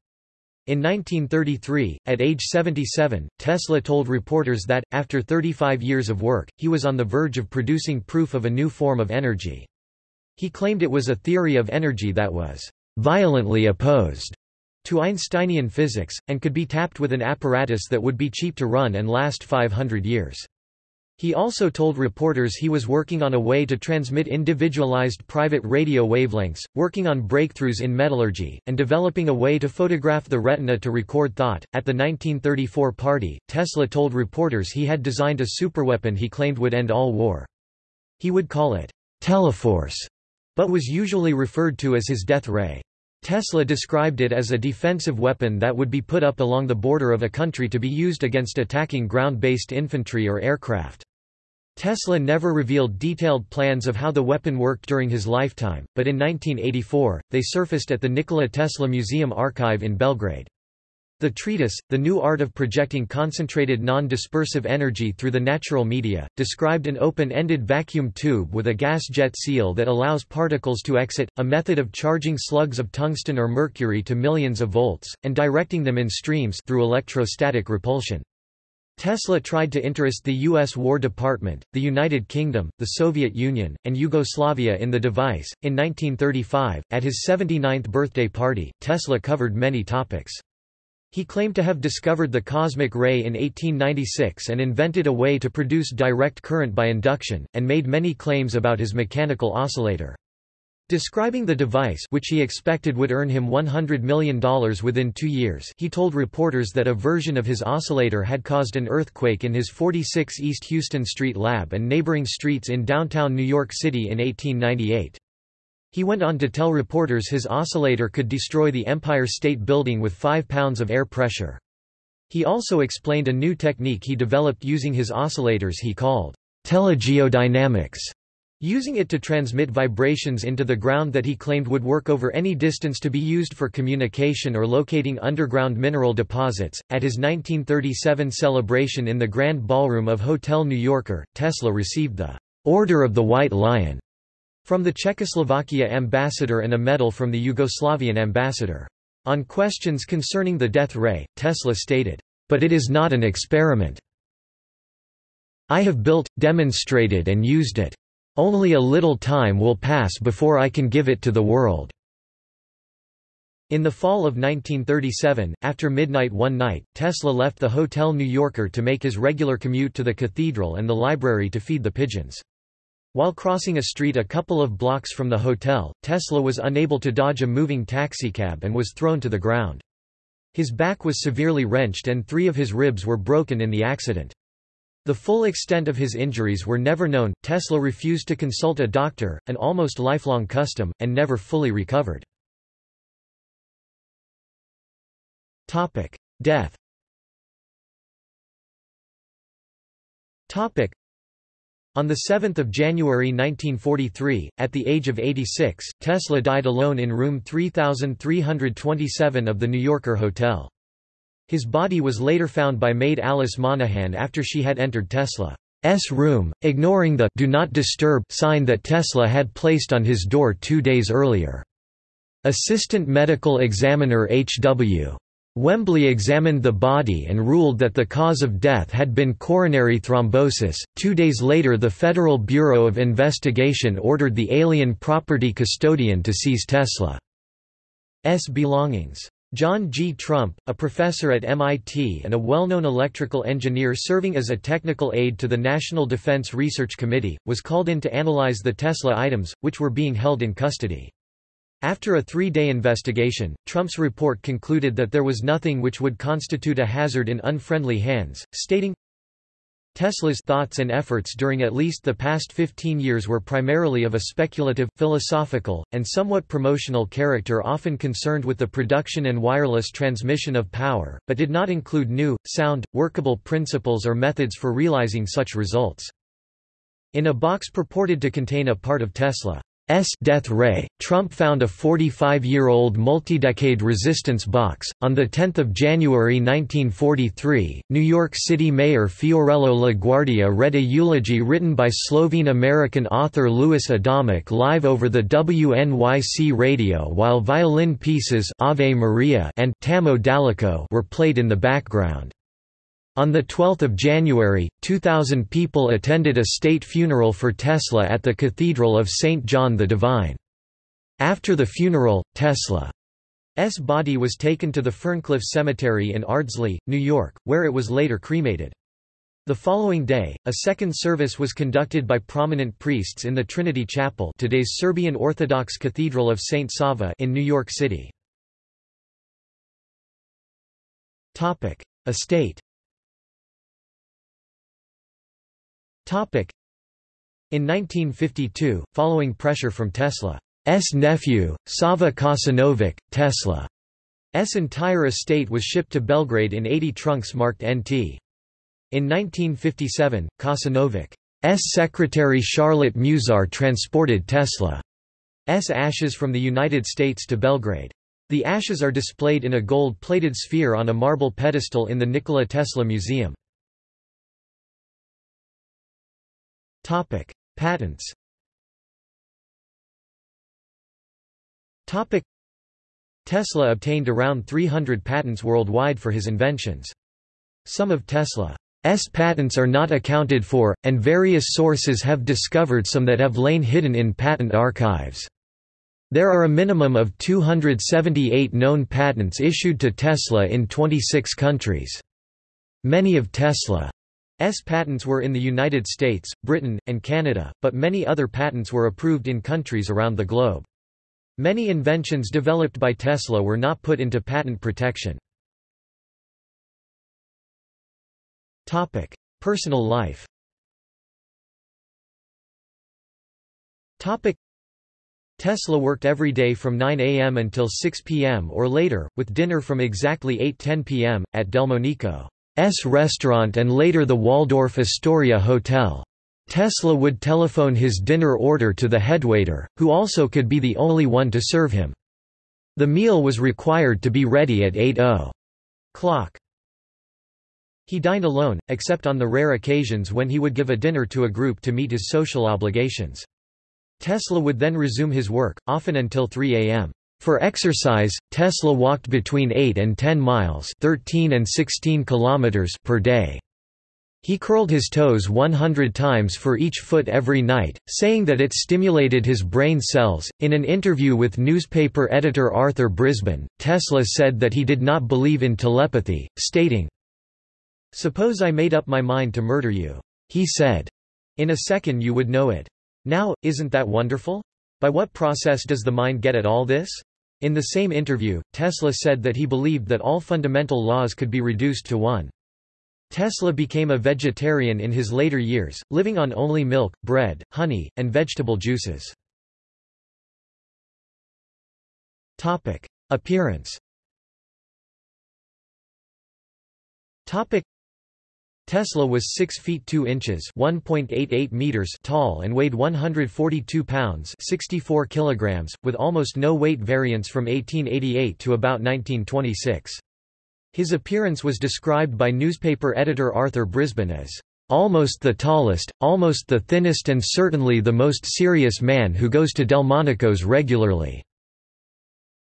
In 1933, at age 77, Tesla told reporters that, after 35 years of work, he was on the verge of producing proof of a new form of energy. He claimed it was a theory of energy that was violently opposed to Einsteinian physics, and could be tapped with an apparatus that would be cheap to run and last 500 years. He also told reporters he was working on a way to transmit individualized private radio wavelengths, working on breakthroughs in metallurgy, and developing a way to photograph the retina to record thought. At the 1934 party, Tesla told reporters he had designed a superweapon he claimed would end all war. He would call it Teleforce, but was usually referred to as his death ray. Tesla described it as a defensive weapon that would be put up along the border of a country to be used against attacking ground-based infantry or aircraft. Tesla never revealed detailed plans of how the weapon worked during his lifetime, but in 1984, they surfaced at the Nikola Tesla Museum archive in Belgrade. The treatise, The New Art of Projecting Concentrated Non-Dispersive Energy Through the Natural Media, described an open-ended vacuum tube with a gas jet seal that allows particles to exit, a method of charging slugs of tungsten or mercury to millions of volts, and directing them in streams through electrostatic repulsion. Tesla tried to interest the U.S. War Department, the United Kingdom, the Soviet Union, and Yugoslavia in the device. In 1935, at his 79th birthday party, Tesla covered many topics. He claimed to have discovered the cosmic ray in 1896 and invented a way to produce direct current by induction, and made many claims about his mechanical oscillator. Describing the device which he expected would earn him $100 million within two years he told reporters that a version of his oscillator had caused an earthquake in his 46 East Houston Street lab and neighboring streets in downtown New York City in 1898. He went on to tell reporters his oscillator could destroy the Empire State Building with 5 pounds of air pressure. He also explained a new technique he developed using his oscillators he called telegeodynamics using it to transmit vibrations into the ground that he claimed would work over any distance to be used for communication or locating underground mineral deposits. At his 1937 celebration in the Grand Ballroom of Hotel New Yorker, Tesla received the Order of the White Lion from the Czechoslovakia ambassador and a medal from the Yugoslavian ambassador. On questions concerning the death ray, Tesla stated, But it is not an experiment. I have built, demonstrated and used it. Only a little time will pass before I can give it to the world. In the fall of 1937, after midnight one night, Tesla left the Hotel New Yorker to make his regular commute to the cathedral and the library to feed the pigeons. While crossing a street a couple of blocks from the hotel, Tesla was unable to dodge a moving taxicab and was thrown to the ground. His back was severely wrenched and three of his ribs were broken in the accident. The full extent of his injuries were never known. Tesla refused to consult a doctor, an almost lifelong custom, and never fully recovered. Topic: Death. Topic: On the 7th of January 1943, at the age of 86, Tesla died alone in room 3327 of the New Yorker Hotel. His body was later found by maid Alice Monaghan after she had entered Tesla's room, ignoring the "Do Not Disturb" sign that Tesla had placed on his door two days earlier. Assistant Medical Examiner H.W. Wembley examined the body and ruled that the cause of death had been coronary thrombosis. Two days later, the Federal Bureau of Investigation ordered the alien property custodian to seize Tesla's belongings. John G. Trump, a professor at MIT and a well-known electrical engineer serving as a technical aide to the National Defense Research Committee, was called in to analyze the Tesla items, which were being held in custody. After a three-day investigation, Trump's report concluded that there was nothing which would constitute a hazard in unfriendly hands, stating, Tesla's thoughts and efforts during at least the past 15 years were primarily of a speculative, philosophical, and somewhat promotional character often concerned with the production and wireless transmission of power, but did not include new, sound, workable principles or methods for realizing such results. In a box purported to contain a part of Tesla S death ray, Trump found a 45-year-old multi-decade resistance box. On 10 January 1943, New York City Mayor Fiorello LaGuardia read a eulogy written by Slovene-American author Louis Adamic live over the WNYC radio while violin pieces Ave Maria and Tamo daleko were played in the background. On 12 January, 2,000 people attended a state funeral for Tesla at the Cathedral of St. John the Divine. After the funeral, Tesla's body was taken to the Ferncliff Cemetery in Ardsley, New York, where it was later cremated. The following day, a second service was conducted by prominent priests in the Trinity Chapel today's Serbian Orthodox Cathedral of St. Sava in New York City. Estate In 1952, following pressure from Tesla's nephew, Sava Kosanović, Tesla's entire estate was shipped to Belgrade in 80 trunks marked NT. In 1957, Kosanović's secretary Charlotte Muzar transported Tesla's ashes from the United States to Belgrade. The ashes are displayed in a gold-plated sphere on a marble pedestal in the Nikola Tesla Museum. Topic: Patents. Topic: Tesla obtained around 300 patents worldwide for his inventions. Some of Tesla's patents are not accounted for, and various sources have discovered some that have lain hidden in patent archives. There are a minimum of 278 known patents issued to Tesla in 26 countries. Many of Tesla S patents were in the United States, Britain, and Canada, but many other patents were approved in countries around the globe. Many inventions developed by Tesla were not put into patent protection. Topic: Personal life Topic: Tesla worked every day from 9 a.m. until 6 p.m. or later, with dinner from exactly 8.10 p.m., at Delmonico. S restaurant and later the Waldorf Astoria Hotel. Tesla would telephone his dinner order to the headwaiter, who also could be the only one to serve him. The meal was required to be ready at 8 o'clock. He dined alone, except on the rare occasions when he would give a dinner to a group to meet his social obligations. Tesla would then resume his work, often until 3 a.m. For exercise, Tesla walked between 8 and 10 miles 13 and 16 kilometers per day. He curled his toes 100 times for each foot every night, saying that it stimulated his brain cells. In an interview with newspaper editor Arthur Brisbane, Tesla said that he did not believe in telepathy, stating, Suppose I made up my mind to murder you. He said, In a second you would know it. Now, isn't that wonderful? By what process does the mind get at all this? In the same interview, Tesla said that he believed that all fundamental laws could be reduced to one. Tesla became a vegetarian in his later years, living on only milk, bread, honey, and vegetable juices. Topic. Appearance Tesla was 6 feet 2 inches (1.88 meters) tall and weighed 142 pounds (64 kilograms), with almost no weight variance from 1888 to about 1926. His appearance was described by newspaper editor Arthur Brisbane as almost the tallest, almost the thinnest and certainly the most serious man who goes to Delmonico's regularly."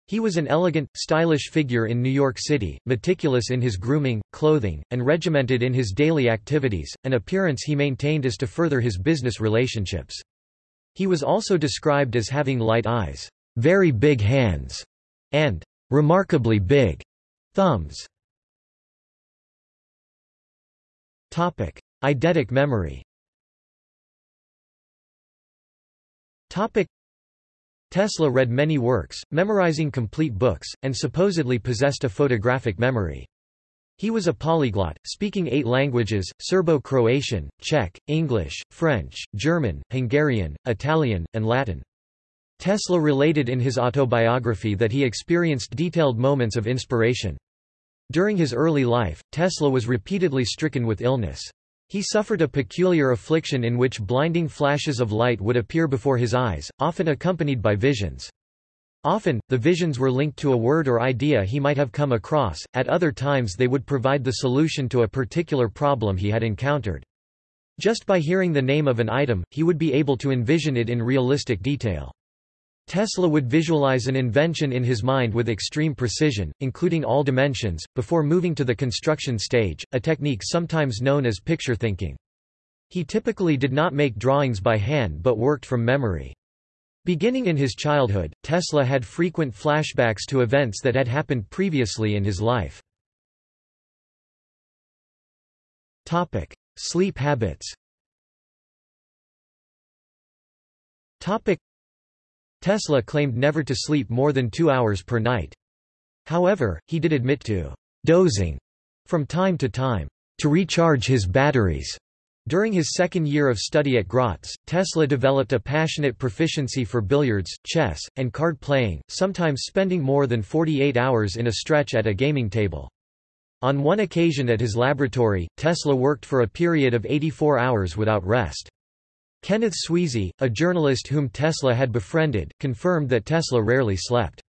He was an elegant, stylish figure in New York City, meticulous in his grooming, clothing, and regimented in his daily activities, an appearance he maintained as to further his business relationships. He was also described as having light eyes, very big hands, and remarkably big thumbs. Topic: Eidetic memory. Topic: Tesla read many works, memorizing complete books, and supposedly possessed a photographic memory. He was a polyglot, speaking eight languages, Serbo-Croatian, Czech, English, French, German, Hungarian, Italian, and Latin. Tesla related in his autobiography that he experienced detailed moments of inspiration. During his early life, Tesla was repeatedly stricken with illness. He suffered a peculiar affliction in which blinding flashes of light would appear before his eyes, often accompanied by visions. Often, the visions were linked to a word or idea he might have come across, at other times they would provide the solution to a particular problem he had encountered. Just by hearing the name of an item, he would be able to envision it in realistic detail. Tesla would visualize an invention in his mind with extreme precision, including all dimensions, before moving to the construction stage, a technique sometimes known as picture thinking. He typically did not make drawings by hand but worked from memory. Beginning in his childhood, Tesla had frequent flashbacks to events that had happened previously in his life. Topic: Sleep habits Tesla claimed never to sleep more than two hours per night. However, he did admit to dozing from time to time to recharge his batteries. During his second year of study at Graz, Tesla developed a passionate proficiency for billiards, chess, and card playing, sometimes spending more than 48 hours in a stretch at a gaming table. On one occasion at his laboratory, Tesla worked for a period of 84 hours without rest. Kenneth Swezey, a journalist whom Tesla had befriended, confirmed that Tesla rarely slept.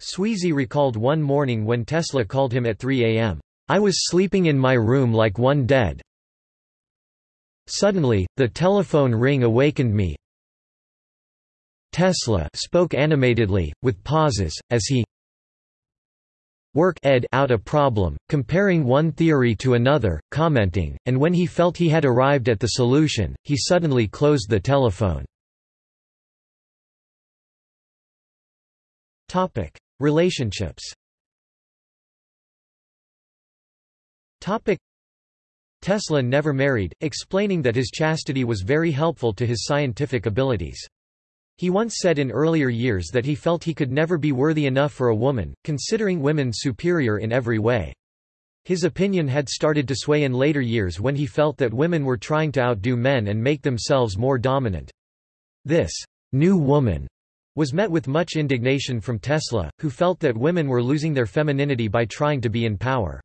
Swezey recalled one morning when Tesla called him at 3 a.m. I was sleeping in my room like one dead. Suddenly, the telephone ring awakened me. Tesla spoke animatedly, with pauses, as he work ed out a problem, comparing one theory to another, commenting, and when he felt he had arrived at the solution, he suddenly closed the telephone. Topic: Relationships. Topic: Tesla never married, explaining that his chastity was very helpful to his scientific abilities. He once said in earlier years that he felt he could never be worthy enough for a woman, considering women superior in every way. His opinion had started to sway in later years when he felt that women were trying to outdo men and make themselves more dominant. This new woman was met with much indignation from Tesla, who felt that women were losing their femininity by trying to be in power.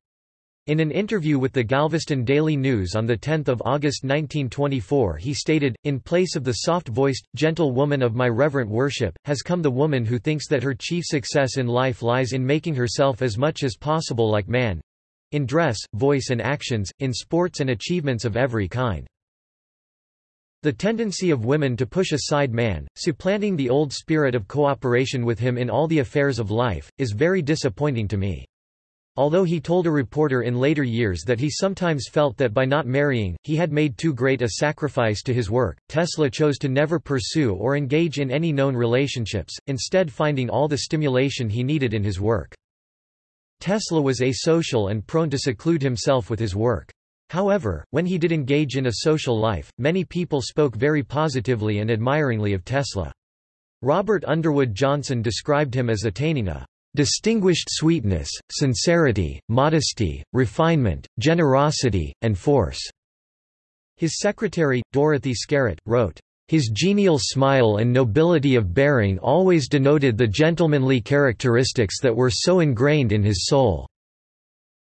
In an interview with the Galveston Daily News on 10 August 1924 he stated, In place of the soft-voiced, gentle woman of my reverent worship, has come the woman who thinks that her chief success in life lies in making herself as much as possible like man—in dress, voice and actions, in sports and achievements of every kind. The tendency of women to push aside man, supplanting the old spirit of cooperation with him in all the affairs of life, is very disappointing to me. Although he told a reporter in later years that he sometimes felt that by not marrying, he had made too great a sacrifice to his work, Tesla chose to never pursue or engage in any known relationships, instead finding all the stimulation he needed in his work. Tesla was asocial and prone to seclude himself with his work. However, when he did engage in a social life, many people spoke very positively and admiringly of Tesla. Robert Underwood Johnson described him as attaining a distinguished sweetness, sincerity, modesty, refinement, generosity, and force." His secretary, Dorothy Skerritt, wrote, "...his genial smile and nobility of bearing always denoted the gentlemanly characteristics that were so ingrained in his soul."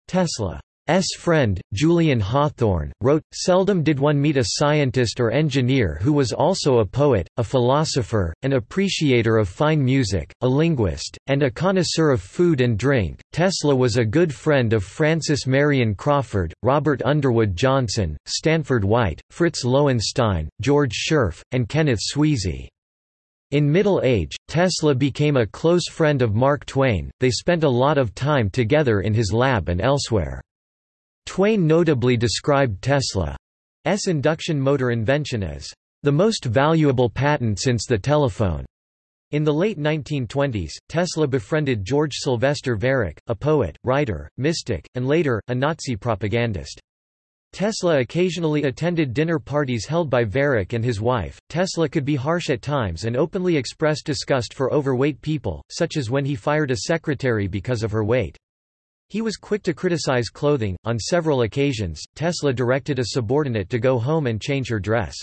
Tesla S. friend, Julian Hawthorne, wrote, Seldom did one meet a scientist or engineer who was also a poet, a philosopher, an appreciator of fine music, a linguist, and a connoisseur of food and drink. Tesla was a good friend of Francis Marion Crawford, Robert Underwood Johnson, Stanford White, Fritz Lowenstein, George Scherff, and Kenneth Swezey. In middle age, Tesla became a close friend of Mark Twain, they spent a lot of time together in his lab and elsewhere. Twain notably described Tesla's induction motor invention as the most valuable patent since the telephone. In the late 1920s, Tesla befriended George Sylvester Viereck, a poet, writer, mystic, and later, a Nazi propagandist. Tesla occasionally attended dinner parties held by Viereck and his wife. Tesla could be harsh at times and openly expressed disgust for overweight people, such as when he fired a secretary because of her weight. He was quick to criticize clothing. On several occasions, Tesla directed a subordinate to go home and change her dress.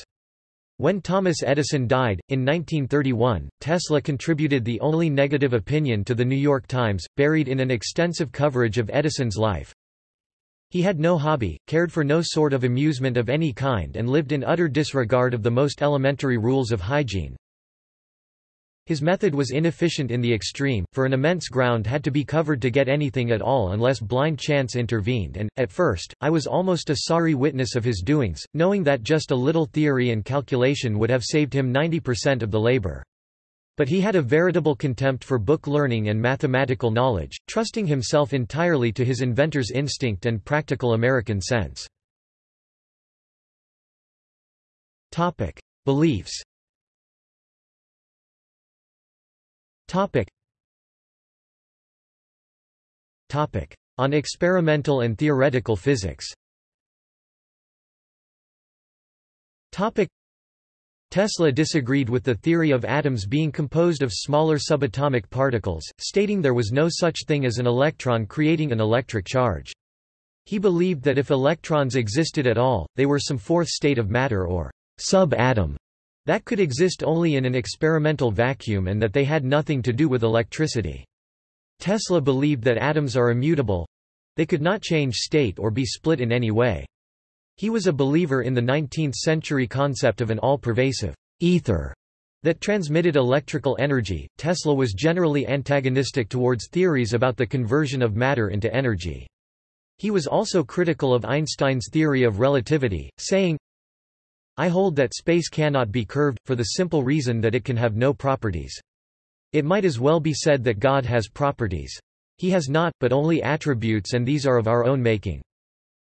When Thomas Edison died, in 1931, Tesla contributed the only negative opinion to The New York Times, buried in an extensive coverage of Edison's life. He had no hobby, cared for no sort of amusement of any kind and lived in utter disregard of the most elementary rules of hygiene. His method was inefficient in the extreme, for an immense ground had to be covered to get anything at all unless blind chance intervened and, at first, I was almost a sorry witness of his doings, knowing that just a little theory and calculation would have saved him 90% of the labor. But he had a veritable contempt for book learning and mathematical knowledge, trusting himself entirely to his inventor's instinct and practical American sense. Beliefs Topic. Topic. On experimental and theoretical physics Topic. Tesla disagreed with the theory of atoms being composed of smaller subatomic particles, stating there was no such thing as an electron creating an electric charge. He believed that if electrons existed at all, they were some fourth state of matter or sub-atom, that could exist only in an experimental vacuum and that they had nothing to do with electricity. Tesla believed that atoms are immutable. They could not change state or be split in any way. He was a believer in the 19th-century concept of an all-pervasive ether that transmitted electrical energy. Tesla was generally antagonistic towards theories about the conversion of matter into energy. He was also critical of Einstein's theory of relativity, saying, I hold that space cannot be curved, for the simple reason that it can have no properties. It might as well be said that God has properties. He has not, but only attributes and these are of our own making.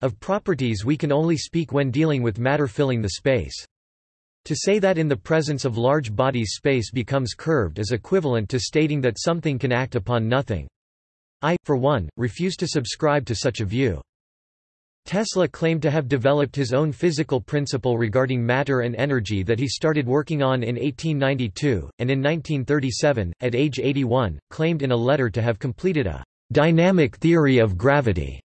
Of properties we can only speak when dealing with matter filling the space. To say that in the presence of large bodies space becomes curved is equivalent to stating that something can act upon nothing. I, for one, refuse to subscribe to such a view. Tesla claimed to have developed his own physical principle regarding matter and energy that he started working on in 1892, and in 1937, at age 81, claimed in a letter to have completed a dynamic theory of gravity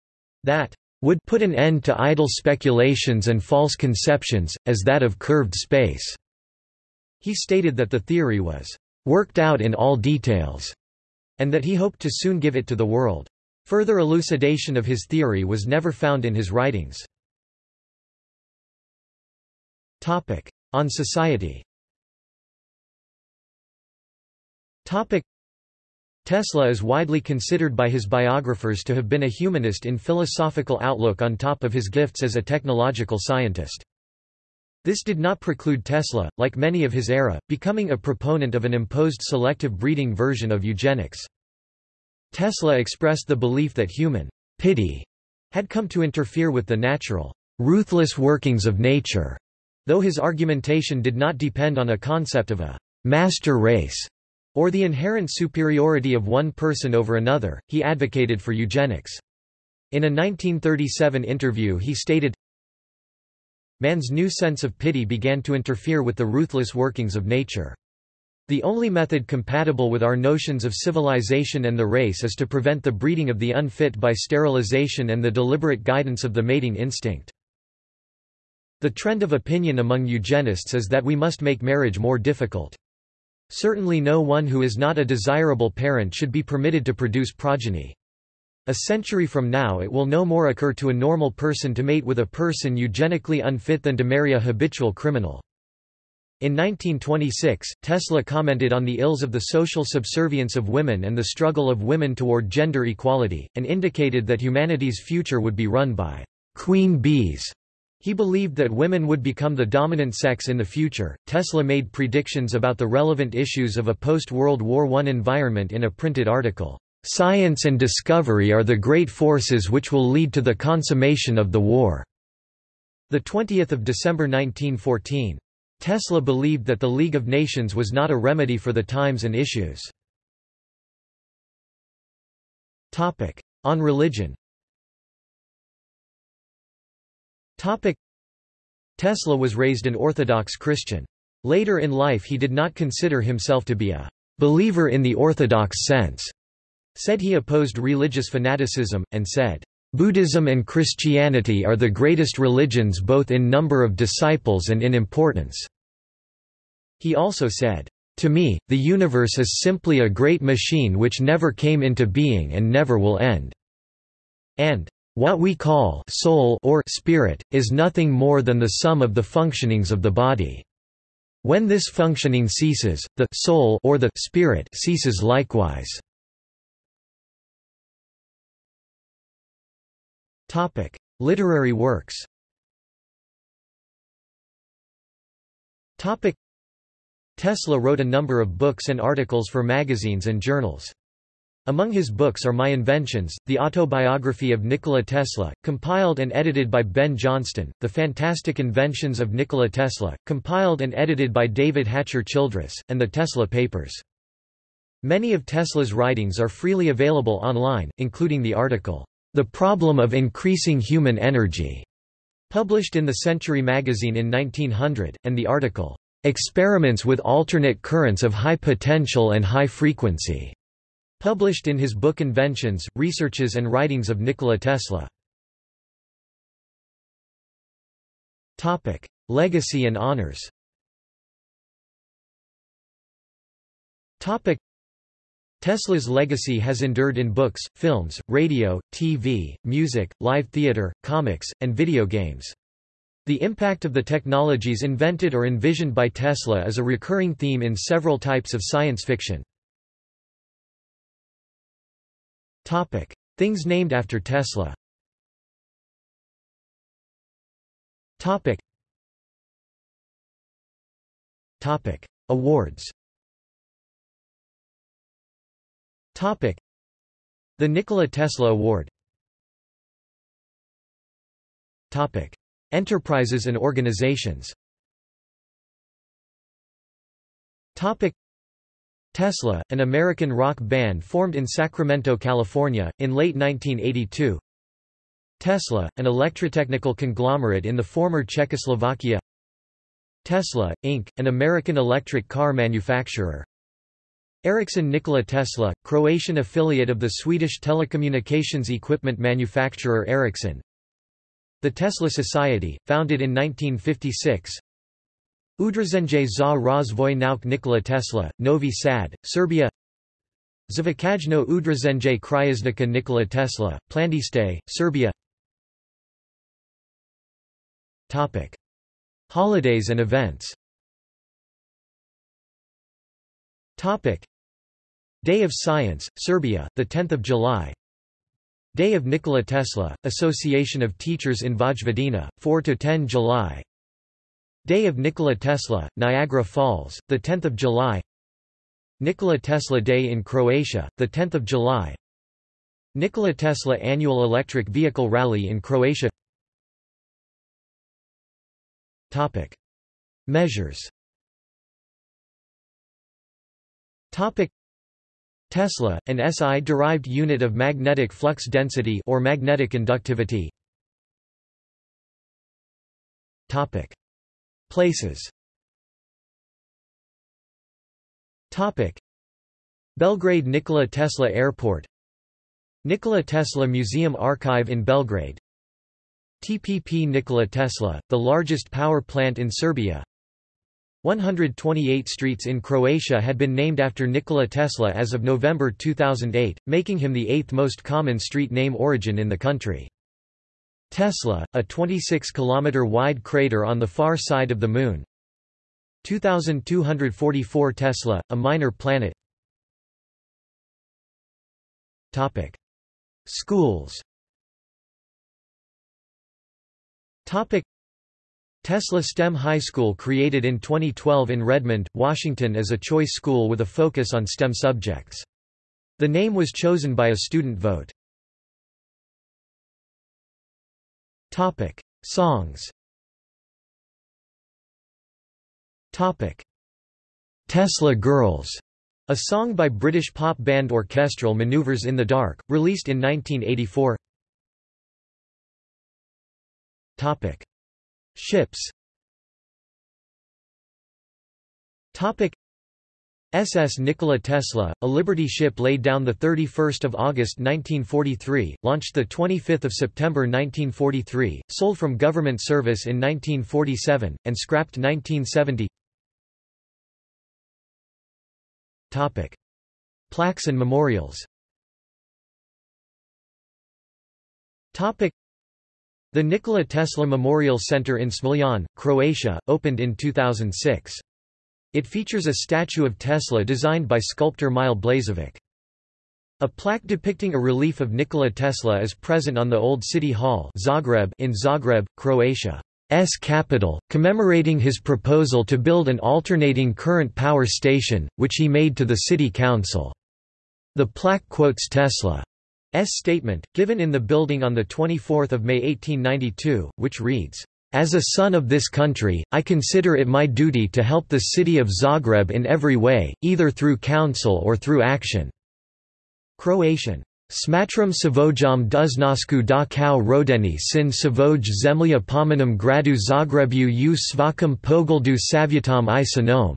that would put an end to idle speculations and false conceptions, as that of curved space. He stated that the theory was worked out in all details, and that he hoped to soon give it to the world. Further elucidation of his theory was never found in his writings. On society Tesla is widely considered by his biographers to have been a humanist in philosophical outlook on top of his gifts as a technological scientist. This did not preclude Tesla, like many of his era, becoming a proponent of an imposed selective breeding version of eugenics. Tesla expressed the belief that human pity had come to interfere with the natural, ruthless workings of nature, though his argumentation did not depend on a concept of a master race or the inherent superiority of one person over another, he advocated for eugenics. In a 1937 interview he stated, Man's new sense of pity began to interfere with the ruthless workings of nature. The only method compatible with our notions of civilization and the race is to prevent the breeding of the unfit by sterilization and the deliberate guidance of the mating instinct. The trend of opinion among eugenists is that we must make marriage more difficult. Certainly no one who is not a desirable parent should be permitted to produce progeny. A century from now it will no more occur to a normal person to mate with a person eugenically unfit than to marry a habitual criminal. In 1926, Tesla commented on the ills of the social subservience of women and the struggle of women toward gender equality, and indicated that humanity's future would be run by queen bees. He believed that women would become the dominant sex in the future. Tesla made predictions about the relevant issues of a post-World War I environment in a printed article. Science and discovery are the great forces which will lead to the consummation of the war." 20 December 1914. Tesla believed that the League of Nations was not a remedy for the times and issues. On religion Tesla was raised an Orthodox Christian. Later in life he did not consider himself to be a believer in the Orthodox sense said he opposed religious fanaticism, and said, Buddhism and Christianity are the greatest religions both in number of disciples and in importance." He also said, To me, the universe is simply a great machine which never came into being and never will end." And, What we call soul or spirit, is nothing more than the sum of the functionings of the body. When this functioning ceases, the soul or the spirit ceases likewise. Topic: Literary works. Topic: Tesla wrote a number of books and articles for magazines and journals. Among his books are My Inventions, the autobiography of Nikola Tesla, compiled and edited by Ben Johnston, The Fantastic Inventions of Nikola Tesla, compiled and edited by David Hatcher Childress, and The Tesla Papers. Many of Tesla's writings are freely available online, including the article, the Problem of Increasing Human Energy, published in the Century magazine in 1900, and the article, Experiments with Alternate Currents of High Potential and High Frequency, published in his book Inventions, Researches and Writings of Nikola Tesla. Topic: Legacy and honors. Topic: Tesla's legacy has endured in books, films, radio, TV, music, live theater, comics, and video games. The impact of the technologies invented or envisioned by Tesla is a recurring theme in several types of science fiction. Topic: Things named after Tesla. Topic. Topic: Awards. Topic: The Nikola Tesla Award. Topic: Enterprises and organizations. Topic: Tesla, an American rock band formed in Sacramento, California, in late 1982. Tesla, an electrotechnical conglomerate in the former Czechoslovakia. Tesla, Inc., an American electric car manufacturer. Ericsson Nikola Tesla, Croatian affiliate of the Swedish telecommunications equipment manufacturer Ericsson. The Tesla Society, founded in 1956. Udruženje za razvoj nauk Nikola Tesla, Novi Sad, Serbia Zvukajno Udruženje Krajeznika Nikola Tesla, Plandište, Serbia Topic. Holidays and events Topic. Day of Science, Serbia, 10 July. Day of Nikola Tesla, Association of Teachers in Vojvodina, 4–10 July. Day of Nikola Tesla, Niagara Falls, 10 July. Nikola Tesla Day in Croatia, 10 July. Nikola Tesla Annual Electric Vehicle Rally in Croatia. Topic. Measures Tesla, an SI-derived unit of magnetic flux density or magnetic inductivity. Topic. Places Topic. Belgrade Nikola Tesla Airport Nikola Tesla Museum Archive in Belgrade TPP Nikola Tesla, the largest power plant in Serbia 128 streets in Croatia had been named after Nikola Tesla as of November 2008, making him the eighth most common street name origin in the country. Tesla, a 26-kilometer-wide crater on the far side of the Moon 2244 Tesla, a minor planet Topic. Schools Topic. Tesla STEM High School created in 2012 in Redmond, Washington as a choice school with a focus on STEM subjects. The name was chosen by a student vote. Topic: Songs. Topic: Tesla Girls, a song by British pop band Orchestral Manoeuvres in the Dark, released in 1984. Topic: Ships. SS Nikola Tesla, a Liberty ship laid down 31 August 1943, launched 25 September 1943, sold from government service in 1947, and scrapped 1970 Topic. Plaques and memorials. The Nikola Tesla Memorial Center in Smiljan, Croatia, opened in 2006. It features a statue of Tesla designed by sculptor Mile Blazevic. A plaque depicting a relief of Nikola Tesla is present on the Old City Hall Zagreb in Zagreb, Croatia. S capital, commemorating his proposal to build an alternating current power station, which he made to the city council. The plaque quotes Tesla's statement, given in the building on 24 May 1892, which reads, as a son of this country, I consider it my duty to help the city of Zagreb in every way, either through counsel or through action." Croatian. Smatram Savojam Duznasku da kao rodeni sin Savoj zemlja pomenom gradu Zagrebu u svakom pogledu savjetom i sanom.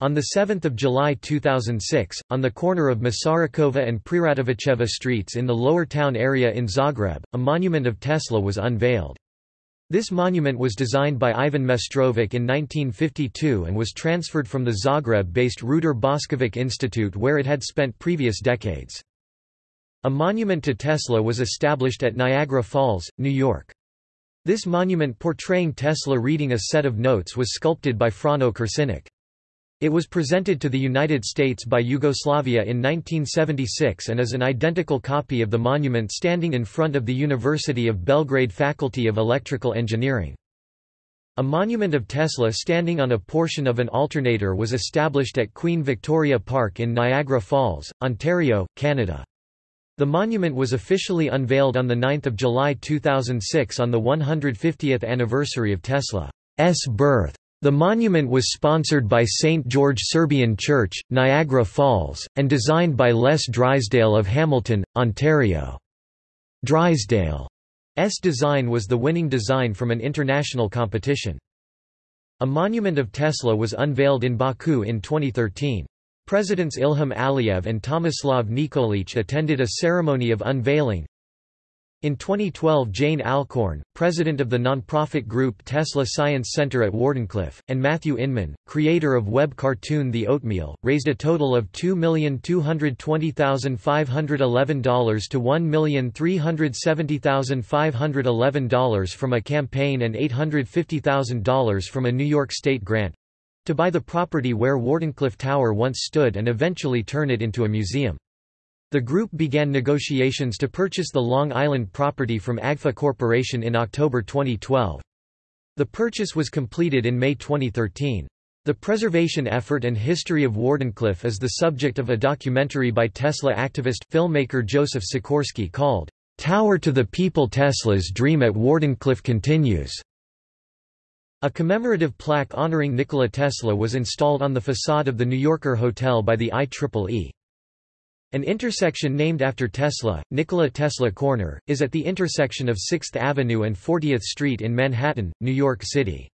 On 7 July 2006, on the corner of Masarykovo and Preradovićeva streets in the lower town area in Zagreb, a monument of Tesla was unveiled. This monument was designed by Ivan Mestrovic in 1952 and was transferred from the Zagreb-based Ruder Boskovic Institute where it had spent previous decades. A monument to Tesla was established at Niagara Falls, New York. This monument portraying Tesla reading a set of notes was sculpted by Frano Kršinić. It was presented to the United States by Yugoslavia in 1976 and is an identical copy of the monument standing in front of the University of Belgrade Faculty of Electrical Engineering. A monument of Tesla standing on a portion of an alternator was established at Queen Victoria Park in Niagara Falls, Ontario, Canada. The monument was officially unveiled on 9 July 2006 on the 150th anniversary of Tesla's birth. The monument was sponsored by St. George Serbian Church, Niagara Falls, and designed by Les Drysdale of Hamilton, Ontario. Drysdale's design was the winning design from an international competition. A monument of Tesla was unveiled in Baku in 2013. Presidents Ilham Aliyev and Tomislav Nikolic attended a ceremony of unveiling, in 2012 Jane Alcorn, president of the nonprofit group Tesla Science Center at Wardenclyffe, and Matthew Inman, creator of web cartoon The Oatmeal, raised a total of $2,220,511 to $1,370,511 from a campaign and $850,000 from a New York State grant—to buy the property where Wardenclyffe Tower once stood and eventually turn it into a museum. The group began negotiations to purchase the Long Island property from Agfa Corporation in October 2012. The purchase was completed in May 2013. The preservation effort and history of Wardenclyffe is the subject of a documentary by Tesla activist, filmmaker Joseph Sikorsky called, "'Tower to the People Tesla's Dream at Wardenclyffe Continues". A commemorative plaque honoring Nikola Tesla was installed on the facade of the New Yorker Hotel by the IEEE. An intersection named after Tesla, Nikola Tesla Corner, is at the intersection of 6th Avenue and 40th Street in Manhattan, New York City.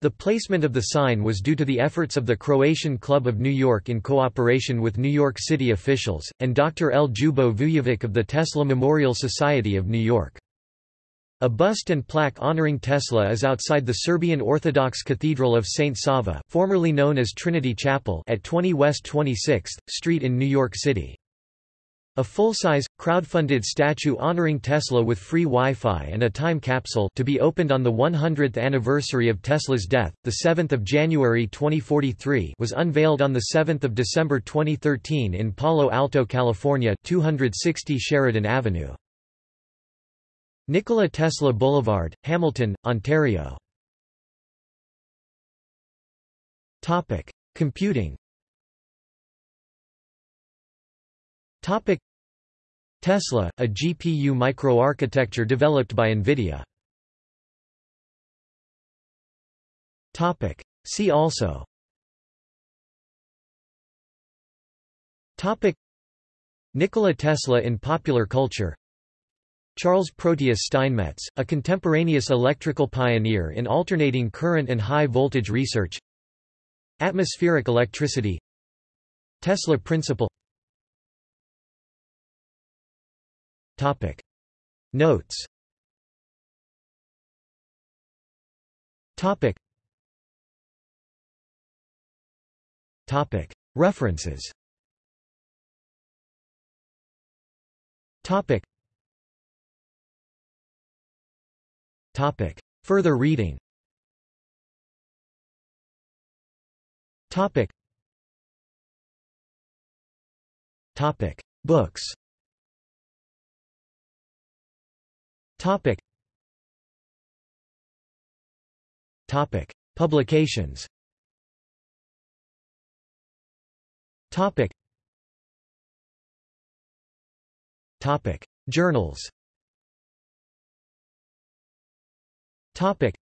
The placement of the sign was due to the efforts of the Croatian Club of New York in cooperation with New York City officials, and Dr. Ljubo Vujovic of the Tesla Memorial Society of New York. A bust and plaque honoring Tesla is outside the Serbian Orthodox Cathedral of St. Sava formerly known as Trinity Chapel at 20 West 26th Street in New York City. A full-size, crowd-funded statue honoring Tesla with free Wi-Fi and a time capsule to be opened on the 100th anniversary of Tesla's death, 7 January 2043 was unveiled on 7 December 2013 in Palo Alto, California 260 Sheridan Avenue. Nikola Tesla Boulevard, Hamilton, Ontario. Topic: Computing. Topic: Tesla, a GPU microarchitecture developed by NVIDIA. Topic: See also. Topic. Nikola Tesla in popular culture Charles Proteus Steinmetz, a contemporaneous electrical pioneer in alternating current and high voltage research Atmospheric electricity Tesla principle Topic. Notes Topic. Topic. References Topic. Topic. Further reading Topic. Topic. Books Topic. Topic. Publications Topic. Topic. Journals Topic.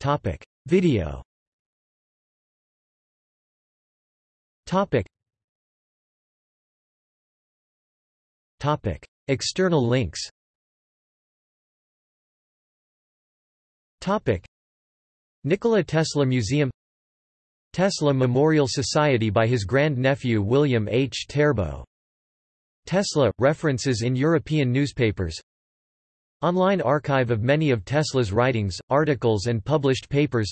Topic. Video Topic. Topic. External links Topic. Nikola Tesla Museum Tesla Memorial Society by his grand-nephew William H. Terbo Tesla – references in European newspapers Online archive of many of Tesla's writings, articles and published papers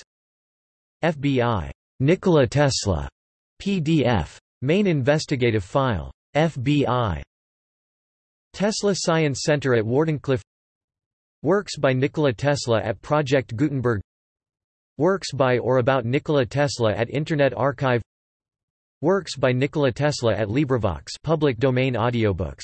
FBI. Nikola Tesla. PDF. Main investigative file. FBI. Tesla Science Center at Wardenclyffe Works by Nikola Tesla at Project Gutenberg Works by or about Nikola Tesla at Internet Archive Works by Nikola Tesla at LibriVox public domain audiobooks